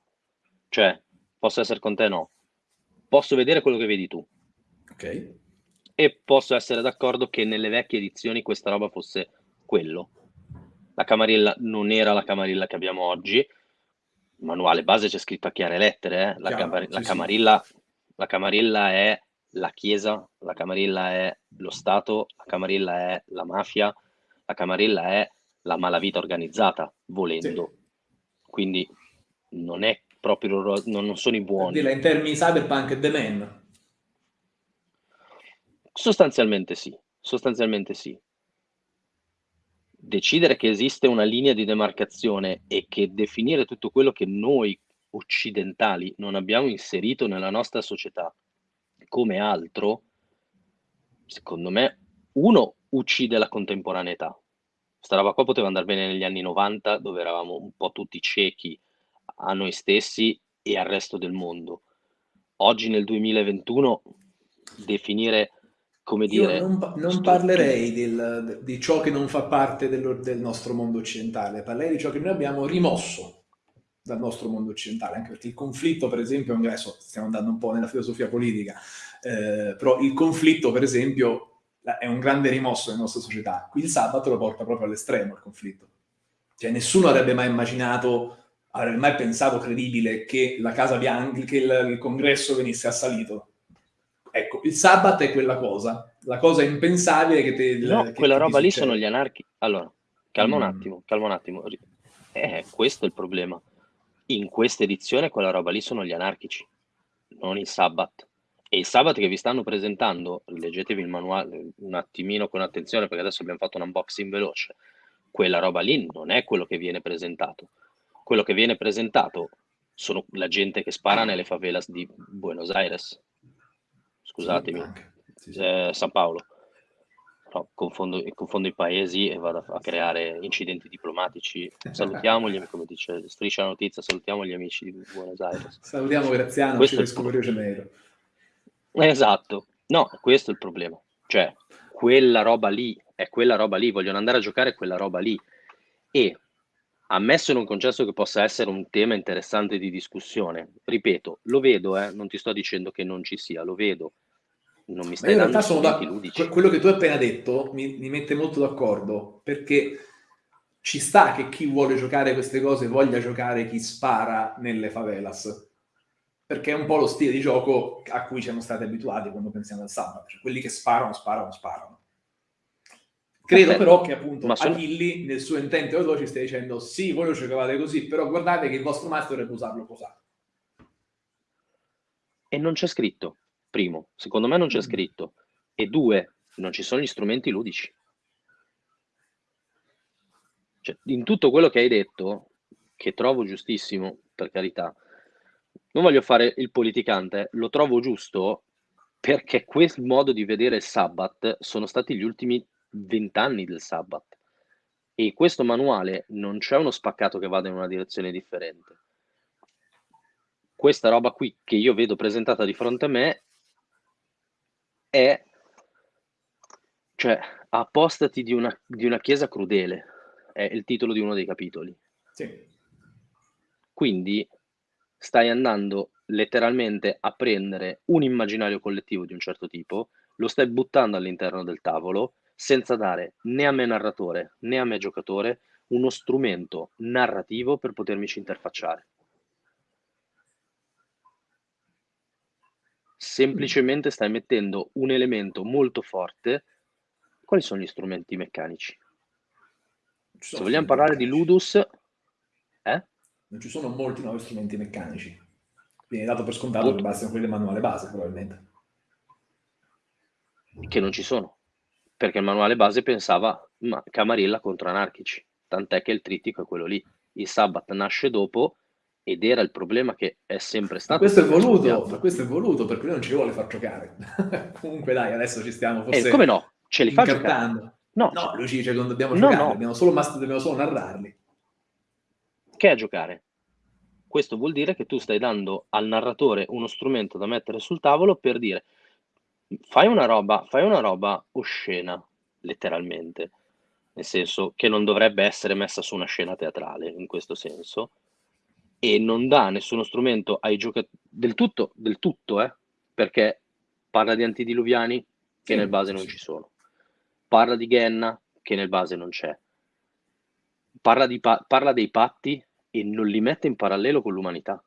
cioè posso essere con te no. Posso vedere quello che vedi tu. Ok. E posso essere d'accordo che nelle vecchie edizioni questa roba fosse quello. La camarilla non era la camarilla che abbiamo oggi, manuale base c'è scritto a chiare lettere, eh? la, Chiaro, camar- sì, la, camarilla, sì. la camarilla è la Chiesa, la camarilla è lo Stato, la camarilla è la mafia, la camarilla è la malavita organizzata, volendo. Sì. Quindi non è proprio, non, non sono i buoni. Dirla in termini cyberpunk e The Man. Sostanzialmente sì, sostanzialmente sì decidere che esiste una linea di demarcazione e che definire tutto quello che noi occidentali non abbiamo inserito nella nostra società come altro, secondo me, uno uccide la contemporaneità. Sta roba qua poteva andare bene negli anni 90, dove eravamo un po' tutti ciechi a noi stessi e al resto del mondo. Oggi nel 2021 definire come dire... Io non, non parlerei del, di ciò che non fa parte del, del nostro mondo occidentale, parlerei di ciò che noi abbiamo rimosso dal nostro mondo occidentale, anche perché il conflitto, per esempio, adesso stiamo andando un po' nella filosofia politica, eh, però il conflitto, per esempio, è un grande rimosso nella nostra società. Qui il sabato lo porta proprio all'estremo il conflitto. Cioè nessuno avrebbe mai immaginato, avrebbe mai pensato credibile che la Casa Bianca, che il, il congresso venisse assalito. Ecco, il sabato è quella cosa, la cosa impensabile che te... No, che, quella roba lì sono gli anarchi. Allora, calma Mm. un attimo, calma un attimo. Eh, questo è il problema. In questa edizione quella roba lì sono gli anarchici, non il Sabbath. E il Sabbath che vi stanno presentando, leggetevi il manuale un attimino con attenzione perché adesso abbiamo fatto un unboxing veloce, quella roba lì non è quello che viene presentato. Quello che viene presentato sono la gente che spara nelle favelas di Buenos Aires. Scusatemi, Sì. Sì, eh, San Paolo. No, confondo, confondo i paesi e vado a, creare incidenti diplomatici. Salutiamoli, come dice Striscia la Notizia, salutiamo gli amici di Buenos Aires. Salutiamo Graziano, Questo ci è il vescovo Rio Janeiro. Esatto, no, questo è il problema. Cioè, quella roba lì, è quella roba lì, vogliono andare a giocare quella roba lì. E ammesso non concesso che possa essere un tema interessante di discussione, ripeto, lo vedo, eh, non ti sto dicendo che non ci sia, lo vedo. Non mi stai dando realtà sono da... ludici. quello che tu hai appena detto mi, mi mette molto d'accordo, perché ci sta che chi vuole giocare queste cose voglia giocare chi spara nelle favelas, perché è un po' lo stile di gioco a cui siamo stati abituati quando pensiamo al sabato, cioè quelli che sparano, sparano, sparano. Credo però che appunto Ma sono- Achilli nel suo intento ci stia dicendo sì, voi lo giocavate così, però guardate che il vostro master dovrebbe usarlo così. E non c'è scritto, primo, secondo me non c'è Mm. scritto. E due, non ci sono gli strumenti ludici. Cioè, in tutto quello che hai detto, che trovo giustissimo, per carità, non voglio fare il politicante, lo trovo giusto perché quel modo di vedere il Sabbath sono stati gli ultimi vent'anni del Sabbath. E questo manuale non c'è uno spaccato che vada in una direzione differente. Questa roba qui che io vedo presentata di fronte a me è, cioè, appostati di una, di una chiesa crudele, è il titolo di uno dei capitoli. Sì. Quindi stai andando letteralmente a prendere un immaginario collettivo di un certo tipo, lo stai buttando all'interno del tavolo senza dare né a me narratore né a me giocatore uno strumento narrativo per potermici interfacciare. Semplicemente stai mettendo un elemento molto forte. Quali sono gli strumenti meccanici? Ci Se vogliamo parlare di meccanici. Ludus, eh? Non ci sono molti nuovi strumenti meccanici. Viene dato per scontato che bastano quelli del manuale base, probabilmente. che non ci sono, perché il manuale base pensava ma, Camarilla contro anarchici, tant'è che il trittico è quello lì. Il Sabbath nasce dopo ed era il problema che è sempre stato. questo è voluto, questo è voluto perché lui non ci vuole far giocare. Comunque dai, adesso ci stiamo Eh, forse come no? Ce li fa giocare? No, No, lui ci dice che non dobbiamo No, giocare, no. dobbiamo solo, dobbiamo solo narrarli. che è giocare? Questo vuol dire che tu stai dando al narratore uno strumento da mettere sul tavolo per dire fai una roba, fai una roba oscena, letteralmente, nel senso che non dovrebbe essere messa su una scena teatrale in questo senso, e non dà nessuno strumento ai giocatori del tutto, del tutto, eh, perché parla di antidiluviani che Sì, nel base non sì. ci sono, parla di Genna che nel base non c'è, parla, di pa- parla dei patti e non li mette in parallelo con l'umanità.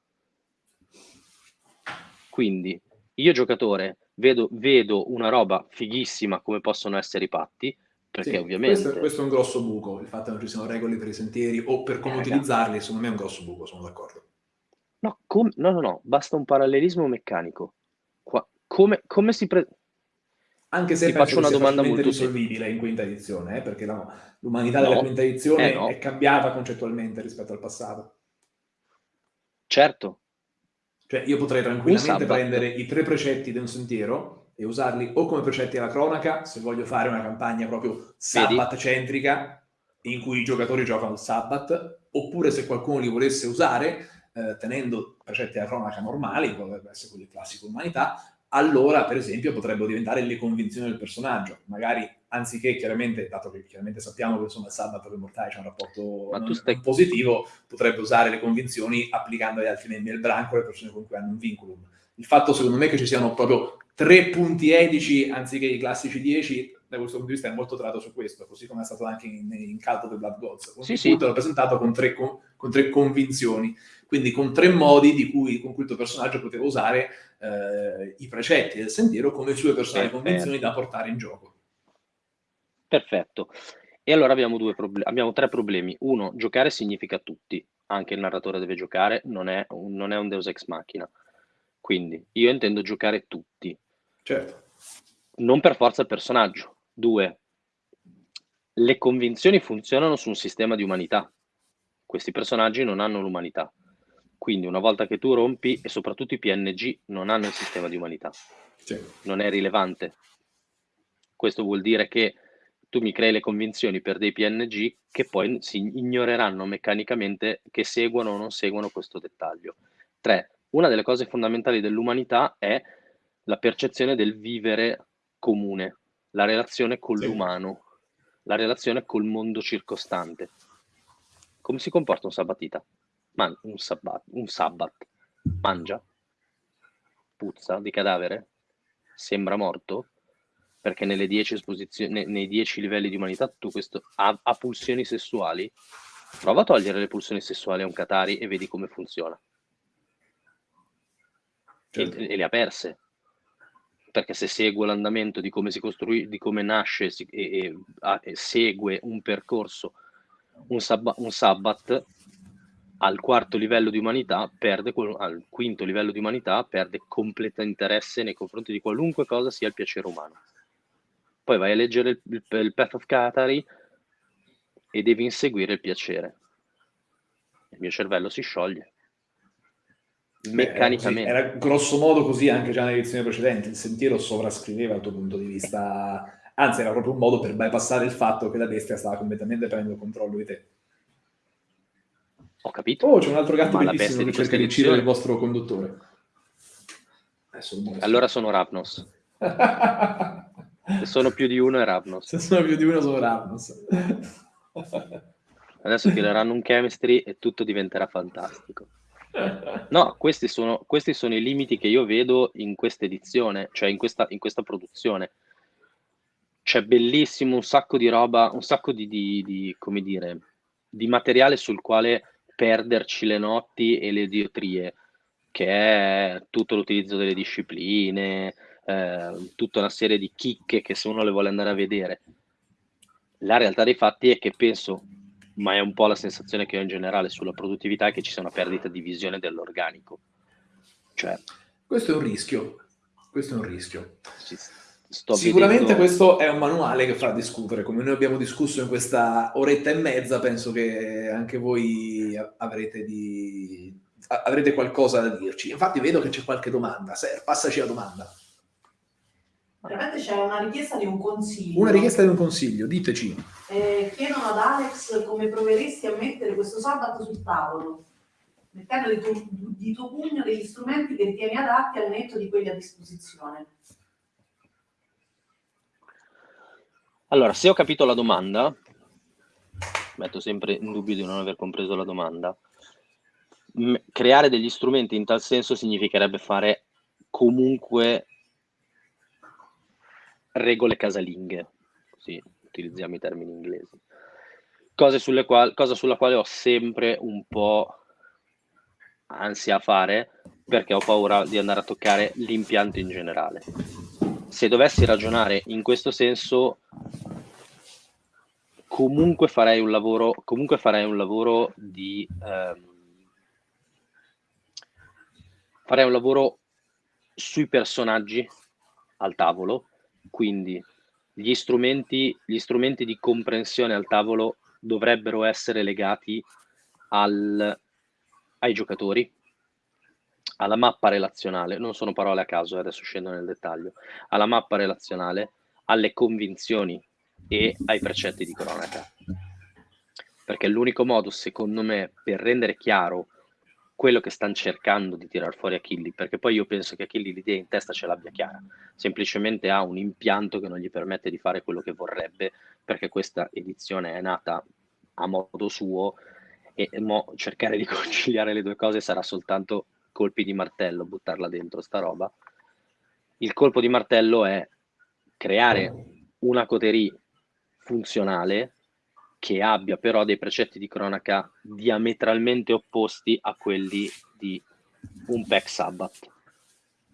Quindi io giocatore vedo, vedo una roba fighissima come possono essere i patti, perché Sì, ovviamente... Questo, questo è un grosso buco, il fatto che non ci siano regole per i sentieri o per come Eh, utilizzarli, secondo me è un grosso buco, sono d'accordo. No, com- no, no, no, basta un parallelismo meccanico. Qua- come, come si pre- Anche se Ti faccio una domanda molto risolvibile in quinta edizione, eh, perché l'umanità No, della quinta edizione eh no. è cambiata concettualmente rispetto al passato. Certo, Cioè io potrei tranquillamente prendere i tre precetti di un sentiero e usarli o come precetti alla cronaca, se voglio fare una campagna proprio sabbat-centrica, in cui i giocatori giocano il sabbat, oppure se qualcuno li volesse usare, eh, tenendo precetti alla cronaca normali, potrebbe essere quelli classico umanità, allora per esempio potrebbero diventare le convinzioni del personaggio. Magari anziché chiaramente, dato che chiaramente sappiamo che insomma il sabato con i mortali c'è un rapporto non, stai... positivo, potrebbe usare le convinzioni applicando agli altri membri del branco, le persone con cui hanno un vinculum. Il fatto secondo me che ci siano proprio tre punti etici anziché i classici dieci, da questo punto di vista è molto tratto su questo, così come è stato anche in, in Caldo del Blood Gods. Sì, sì. l'ho presentato con tre, con, con tre, convinzioni, quindi con tre modi cui, con cui il tuo personaggio poteva usare eh, i precetti del sentiero come sue personali Perfetto. convinzioni da portare in gioco. Perfetto. E allora abbiamo, due problem- abbiamo tre problemi. Uno, giocare significa tutti, anche il narratore deve giocare, non è un, non è un Deus Ex Machina. Quindi io intendo giocare tutti. Certo. Non per forza il personaggio. Due, le convinzioni funzionano su un sistema di umanità. Questi personaggi non hanno l'umanità. Quindi una volta che tu rompi, e soprattutto i PNG non hanno il sistema di umanità, sì. non è rilevante. Questo vuol dire che tu mi crei le convinzioni per dei PNG che poi si ignoreranno meccanicamente che seguono o non seguono questo dettaglio. 3. Una delle cose fondamentali dell'umanità è la percezione del vivere comune, la relazione con sì. l'umano, la relazione col mondo circostante. Come si comporta un sabatita? Man- un, sabbat, un sabbat mangia, puzza di cadavere, sembra morto, perché nelle 10 esposizioni, nei 10 livelli di umanità tu questo ha, ha, pulsioni sessuali. Prova a togliere le pulsioni sessuali a un Katari e vedi come funziona. Certo. E, e, le ha perse. Perché se segue l'andamento di come si costruisce, di come nasce si, e, e, a, e, segue un percorso, un, sabba, un sabbat, al quarto livello di umanità perde, al quinto livello di umanità perde completo interesse nei confronti di qualunque cosa sia il piacere umano. Poi vai a leggere il, il, il Path of Katari e devi inseguire il piacere. Il mio cervello si scioglie. Meccanicamente. Era, era grosso modo così anche già nelle edizioni precedenti. Il sentiero sovrascriveva il tuo punto di vista. Anzi, era proprio un modo per bypassare il fatto che la bestia stava completamente prendendo controllo di te. Ho capito. Oh, c'è un altro gatto bellissimo che cerca di uccidere il vostro conduttore. Allora sono Ravnos. Se sono più di uno è Ravnos. Se sono più di uno sono Ravnos. Adesso tireranno un chemistry e tutto diventerà fantastico. No, questi sono, questi sono i limiti che io vedo in questa edizione, cioè in questa, in questa produzione. C'è bellissimo un sacco di roba, un sacco di, di, di come dire, di materiale sul quale perderci le notti e le idiotrie, che è tutto l'utilizzo delle discipline, eh, tutta una serie di chicche che se uno le vuole andare a vedere. La realtà dei fatti è che penso, ma è un po' la sensazione che ho in generale sulla produttività, è che ci sia una perdita di visione dell'organico. Cioè, questo è un rischio. Questo è un rischio. Sicuramente vedendo... questo è un manuale che fa discutere, come noi abbiamo discusso in questa oretta e mezza, penso che anche voi avrete, di... avrete qualcosa da dirci. Infatti vedo che c'è qualche domanda, Ser, passaci la domanda. Veramente c'è una richiesta di un consiglio. Una richiesta di un consiglio, diteci. Eh, chiedono ad Alex come proveresti a mettere questo sabato sul tavolo, mettendo di tuo, di tuo pugno degli strumenti che ritieni adatti al netto di quelli a disposizione. Allora, se ho capito la domanda, metto sempre in dubbio di non aver compreso la domanda, creare degli strumenti in tal senso significherebbe fare comunque regole casalinghe, così utilizziamo i termini inglesi, cosa sulla quale ho sempre un po' ansia a fare perché ho paura di andare a toccare l'impianto in generale. Se dovessi ragionare in questo senso, comunque farei un lavoro, comunque farei un lavoro di... Ehm, farei un lavoro sui personaggi al tavolo, quindi gli strumenti, gli strumenti di comprensione al tavolo dovrebbero essere legati al, ai giocatori, alla mappa relazionale, non sono parole a caso, adesso scendo nel dettaglio, alla mappa relazionale, alle convinzioni e ai precetti di cronaca. Perché l'unico modo, secondo me, per rendere chiaro quello che stanno cercando di tirar fuori Achilli, perché poi io penso che Achilli l'idea in testa ce l'abbia chiara, semplicemente ha un impianto che non gli permette di fare quello che vorrebbe, perché questa edizione è nata a modo suo e mo cercare di conciliare le due cose sarà soltanto colpi di martello, buttarla dentro sta roba. Il colpo di martello è creare una coterie funzionale che abbia però dei precetti di cronaca diametralmente opposti a quelli di un pack Sabbath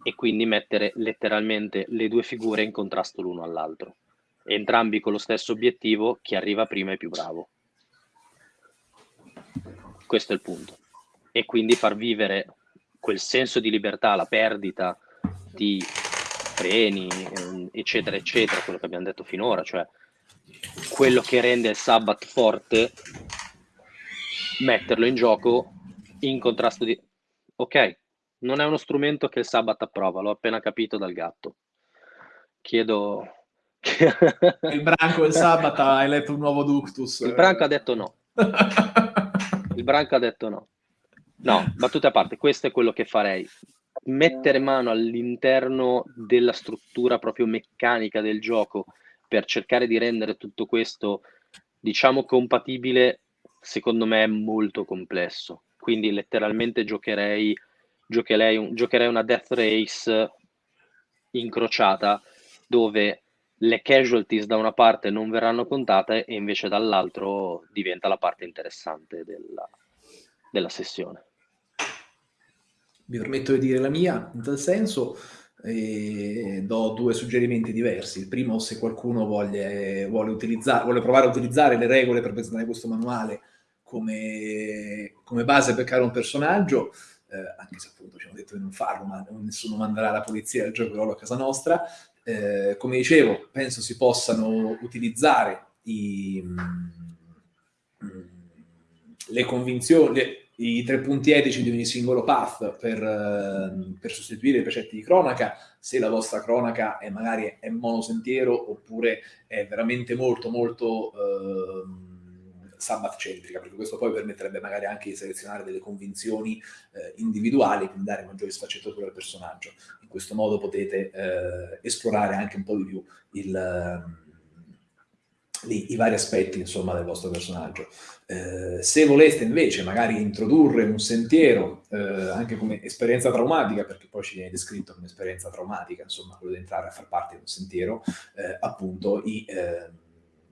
e quindi mettere letteralmente le due figure in contrasto l'uno all'altro, entrambi con lo stesso obiettivo, chi arriva prima è più bravo. Questo è il punto. E quindi far vivere quel senso di libertà, la perdita di freni, ehm, eccetera, eccetera, quello che abbiamo detto finora, cioè quello che rende il Sabbath forte, metterlo in gioco in contrasto di... Ok, non è uno strumento che il Sabbath approva, l'ho appena capito dal gatto. Chiedo... il branco il Sabbath hai letto un nuovo ductus. Il branco ha detto no. Il branco ha detto no. No, battute a parte, questo è quello che farei. Mettere mano all'interno della struttura proprio meccanica del gioco per cercare di rendere tutto questo, diciamo, compatibile, secondo me è molto complesso. Quindi letteralmente giocherei, giocherei, giocherei una Death Race incrociata dove le casualties da una parte non verranno contate e invece dall'altro diventa la parte interessante della, della sessione. Mi permetto di dire la mia in tal senso e do due suggerimenti diversi. Il primo, se qualcuno voglia, vuole, vuole, provare a utilizzare le regole per presentare questo manuale come, come base per creare un personaggio, eh, anche se appunto ci hanno detto di non farlo, ma nessuno manderà la polizia al gioco a casa nostra. Eh, come dicevo, penso si possano utilizzare i, mm, mm le convinzioni, i tre punti etici di ogni singolo path per, eh, per, sostituire i precetti di cronaca, se la vostra cronaca è magari è monosentiero oppure è veramente molto molto eh, sabbath centrica, perché questo poi permetterebbe magari anche di selezionare delle convinzioni eh, individuali, quindi dare maggiore sfaccettatura al personaggio. In questo modo potete eh, esplorare anche un po' di più il i, i, vari aspetti insomma, del vostro personaggio. Eh, se voleste invece magari introdurre un sentiero eh, anche come esperienza traumatica, perché poi ci viene descritto come esperienza traumatica, insomma, quello di entrare a far parte di un sentiero, eh, appunto i ehm,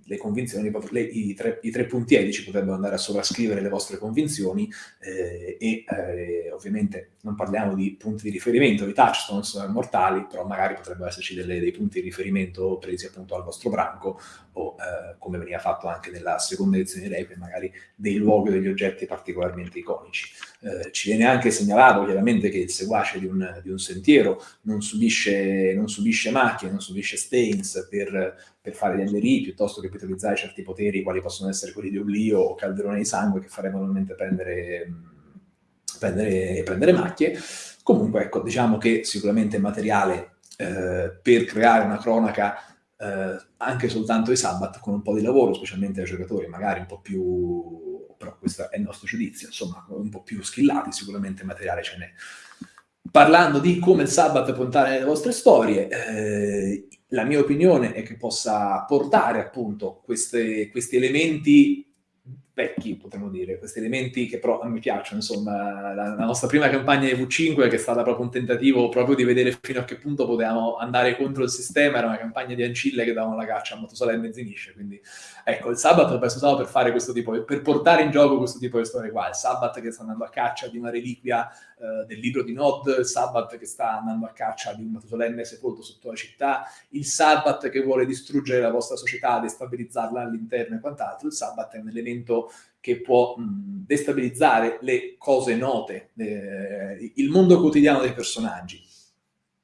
le convinzioni, le, i, tre, i, tre, punti etici potrebbero andare a sovrascrivere le vostre convinzioni eh, e eh, ovviamente non parliamo di punti di riferimento, di touchstones mortali, però magari potrebbero esserci delle, dei punti di riferimento presi appunto al vostro branco o eh, come veniva fatto anche nella seconda edizione di Requiem, magari dei luoghi o degli oggetti particolarmente iconici. Eh, ci viene anche segnalato chiaramente che il seguace di un, di un sentiero non subisce, non subisce, macchie, non subisce stains per, per fare gli NRI, piuttosto che per utilizzare certi poteri quali possono essere quelli di oblio o calderone di sangue che farebbero normalmente prendere, prendere, prendere macchie. Comunque, ecco, diciamo che sicuramente è materiale eh, per creare una cronaca eh, anche soltanto i Sabbat con un po' di lavoro, specialmente ai giocatori magari un po' più, però questo è il nostro giudizio, insomma, un po' più skillati, sicuramente materiale ce n'è. Parlando di come il Sabbat può entrare nelle vostre storie, eh, la mia opinione è che possa portare appunto queste, questi elementi vecchi, potremmo dire, questi elementi che però a me piacciono, insomma, la, la, nostra prima campagna di V5 che è stata proprio un tentativo proprio di vedere fino a che punto potevamo andare contro il sistema, era una campagna di ancille che davano la caccia a Motosolenne e Zinisce, quindi ecco, il Sabbath è stato per fare questo tipo, per portare in gioco questo tipo di storie qua, il Sabbath che sta andando a caccia di una reliquia eh, del libro di Nod, il Sabbath che sta andando a caccia di un Matusolenne sepolto sotto la città, il Sabbath che vuole distruggere la vostra società, destabilizzarla all'interno e quant'altro, il Sabbath è un elemento che può mh, destabilizzare le cose note, eh, il mondo quotidiano dei personaggi.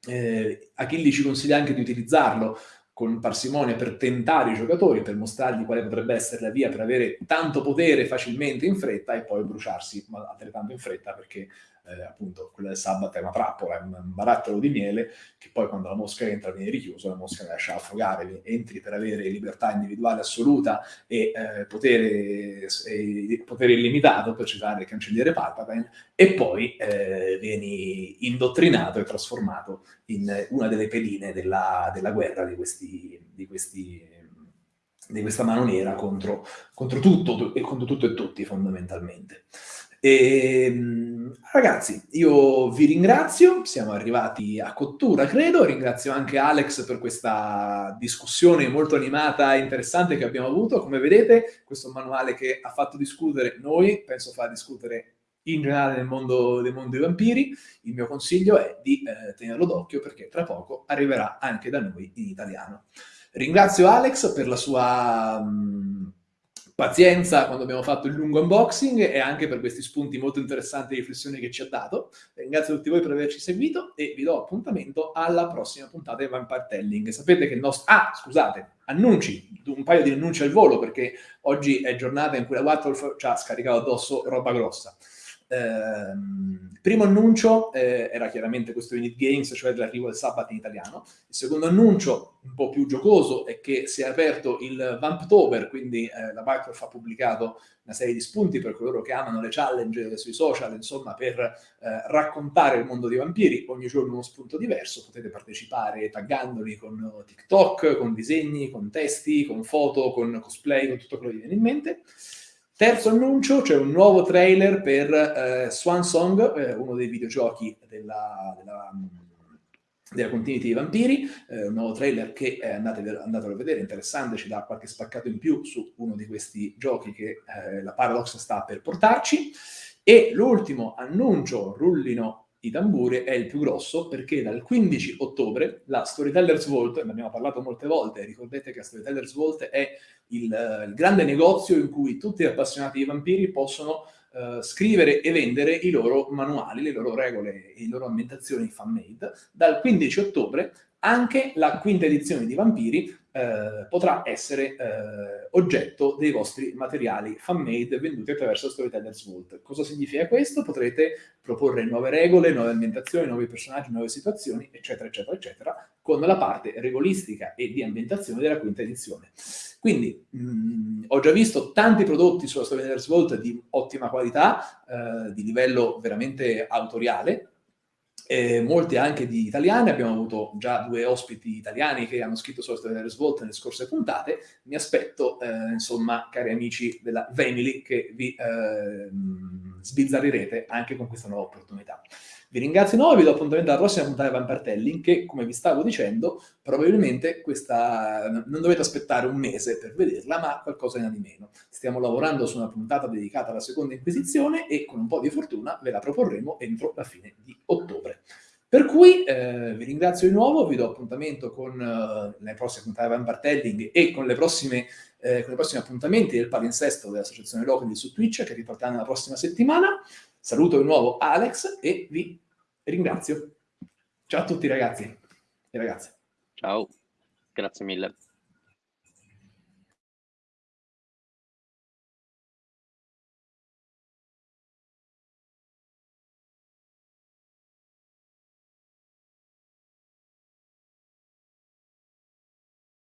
Eh, Achilli ci consiglia anche di utilizzarlo con parsimonia per tentare i giocatori, per mostrargli quale potrebbe essere la via per avere tanto potere facilmente in fretta e poi bruciarsi altrettanto in fretta perché eh, appunto quella del sabato è una trappola, è un, barattolo di miele che poi quando la mosca entra viene richiuso, la mosca la lascia affogare, entri per avere libertà individuale assoluta e eh, potere, e potere, illimitato, per citare il cancelliere Palpatine, e poi eh, vieni indottrinato e trasformato in una delle pedine della, della guerra di questi, di questi di questa mano nera contro, contro tutto e contro tutto e tutti fondamentalmente. E, ehm, ragazzi, io vi ringrazio, siamo arrivati a cottura, credo, ringrazio anche Alex per questa discussione molto animata e interessante che abbiamo avuto. Come vedete, questo manuale che ha fatto discutere noi, penso fa discutere in generale nel mondo, nel mondo dei vampiri, il mio consiglio è di eh, tenerlo d'occhio perché tra poco arriverà anche da noi in italiano. Ringrazio Alex per la sua mh, pazienza quando abbiamo fatto il lungo unboxing e anche per questi spunti molto interessanti di riflessione che ci ha dato. Ringrazio tutti voi per averci seguito e vi do appuntamento alla prossima puntata di Vampire Telling. Sapete che il nostro... Ah, scusate, annunci, un paio di annunci al volo perché oggi è giornata in cui la Wattwolf ci ha scaricato addosso roba grossa. Ehm, primo annuncio eh, era chiaramente questo Unit Games, cioè l'arrivo del sabato in italiano. Il secondo annuncio, un po' più giocoso, è che si è aperto il Vamptober, quindi eh, la Microsoft ha pubblicato una serie di spunti per coloro che amano le challenge sui social, insomma, per eh, raccontare il mondo dei vampiri, ogni giorno uno spunto diverso, potete partecipare taggandoli con TikTok, con disegni, con testi, con foto, con cosplay, con tutto quello che vi viene in mente. Terzo annuncio, c'è un nuovo trailer per eh, Swan Song, eh, uno dei videogiochi della, della, della Continuity dei Vampiri, eh, un nuovo trailer che eh, andate, andatelo a vedere, interessante, ci dà qualche spaccato in più su uno di questi giochi che eh, la Paradox sta per portarci. E l'ultimo annuncio, rullino i tamburi, è il più grosso perché dal 15 ottobre la Storytellers Vault, ne abbiamo parlato molte volte, ricordate che la Storytellers Vault è il, il grande negozio in cui tutti gli appassionati di vampiri possono uh, scrivere e vendere i loro manuali, le loro regole, le loro ambientazioni fan-made. Dal 15 ottobre anche la quinta edizione di Vampiri eh, potrà essere eh, oggetto dei vostri materiali fan-made venduti attraverso Storytellers Vault. Cosa significa questo? Potrete proporre nuove regole, nuove ambientazioni, nuovi personaggi, nuove situazioni, eccetera, eccetera, eccetera, con la parte regolistica e di ambientazione della quinta edizione. Quindi mh, mm, ho già visto tanti prodotti sulla Storytellers Vault di ottima qualità, eh, di livello veramente autoriale, eh, molti anche di italiani, abbiamo avuto già due ospiti italiani che hanno scritto sulla storia delle svolte nelle scorse puntate, mi aspetto, eh, insomma, cari amici della Family, che vi eh, sbizzarrirete anche con questa nuova opportunità. Vi ringrazio e vi do appuntamento alla prossima puntata di Vampartelling che, come vi stavo dicendo, probabilmente questa non dovete aspettare un mese per vederla, ma qualcosa di meno. Stiamo lavorando su una puntata dedicata alla seconda Inquisizione e con un po' di fortuna ve la proporremo entro la fine di ottobre. Per cui eh, vi ringrazio di nuovo, vi do appuntamento con uh, le prossime puntate di Vampartelling e con le prossime eh, con i prossimi appuntamenti del palinsesto dell'Associazione Locali su Twitch che ripartiranno la prossima settimana. Saluto di nuovo Alex e vi ringrazio. Ciao a tutti ragazzi e ragazze. Ciao, grazie mille.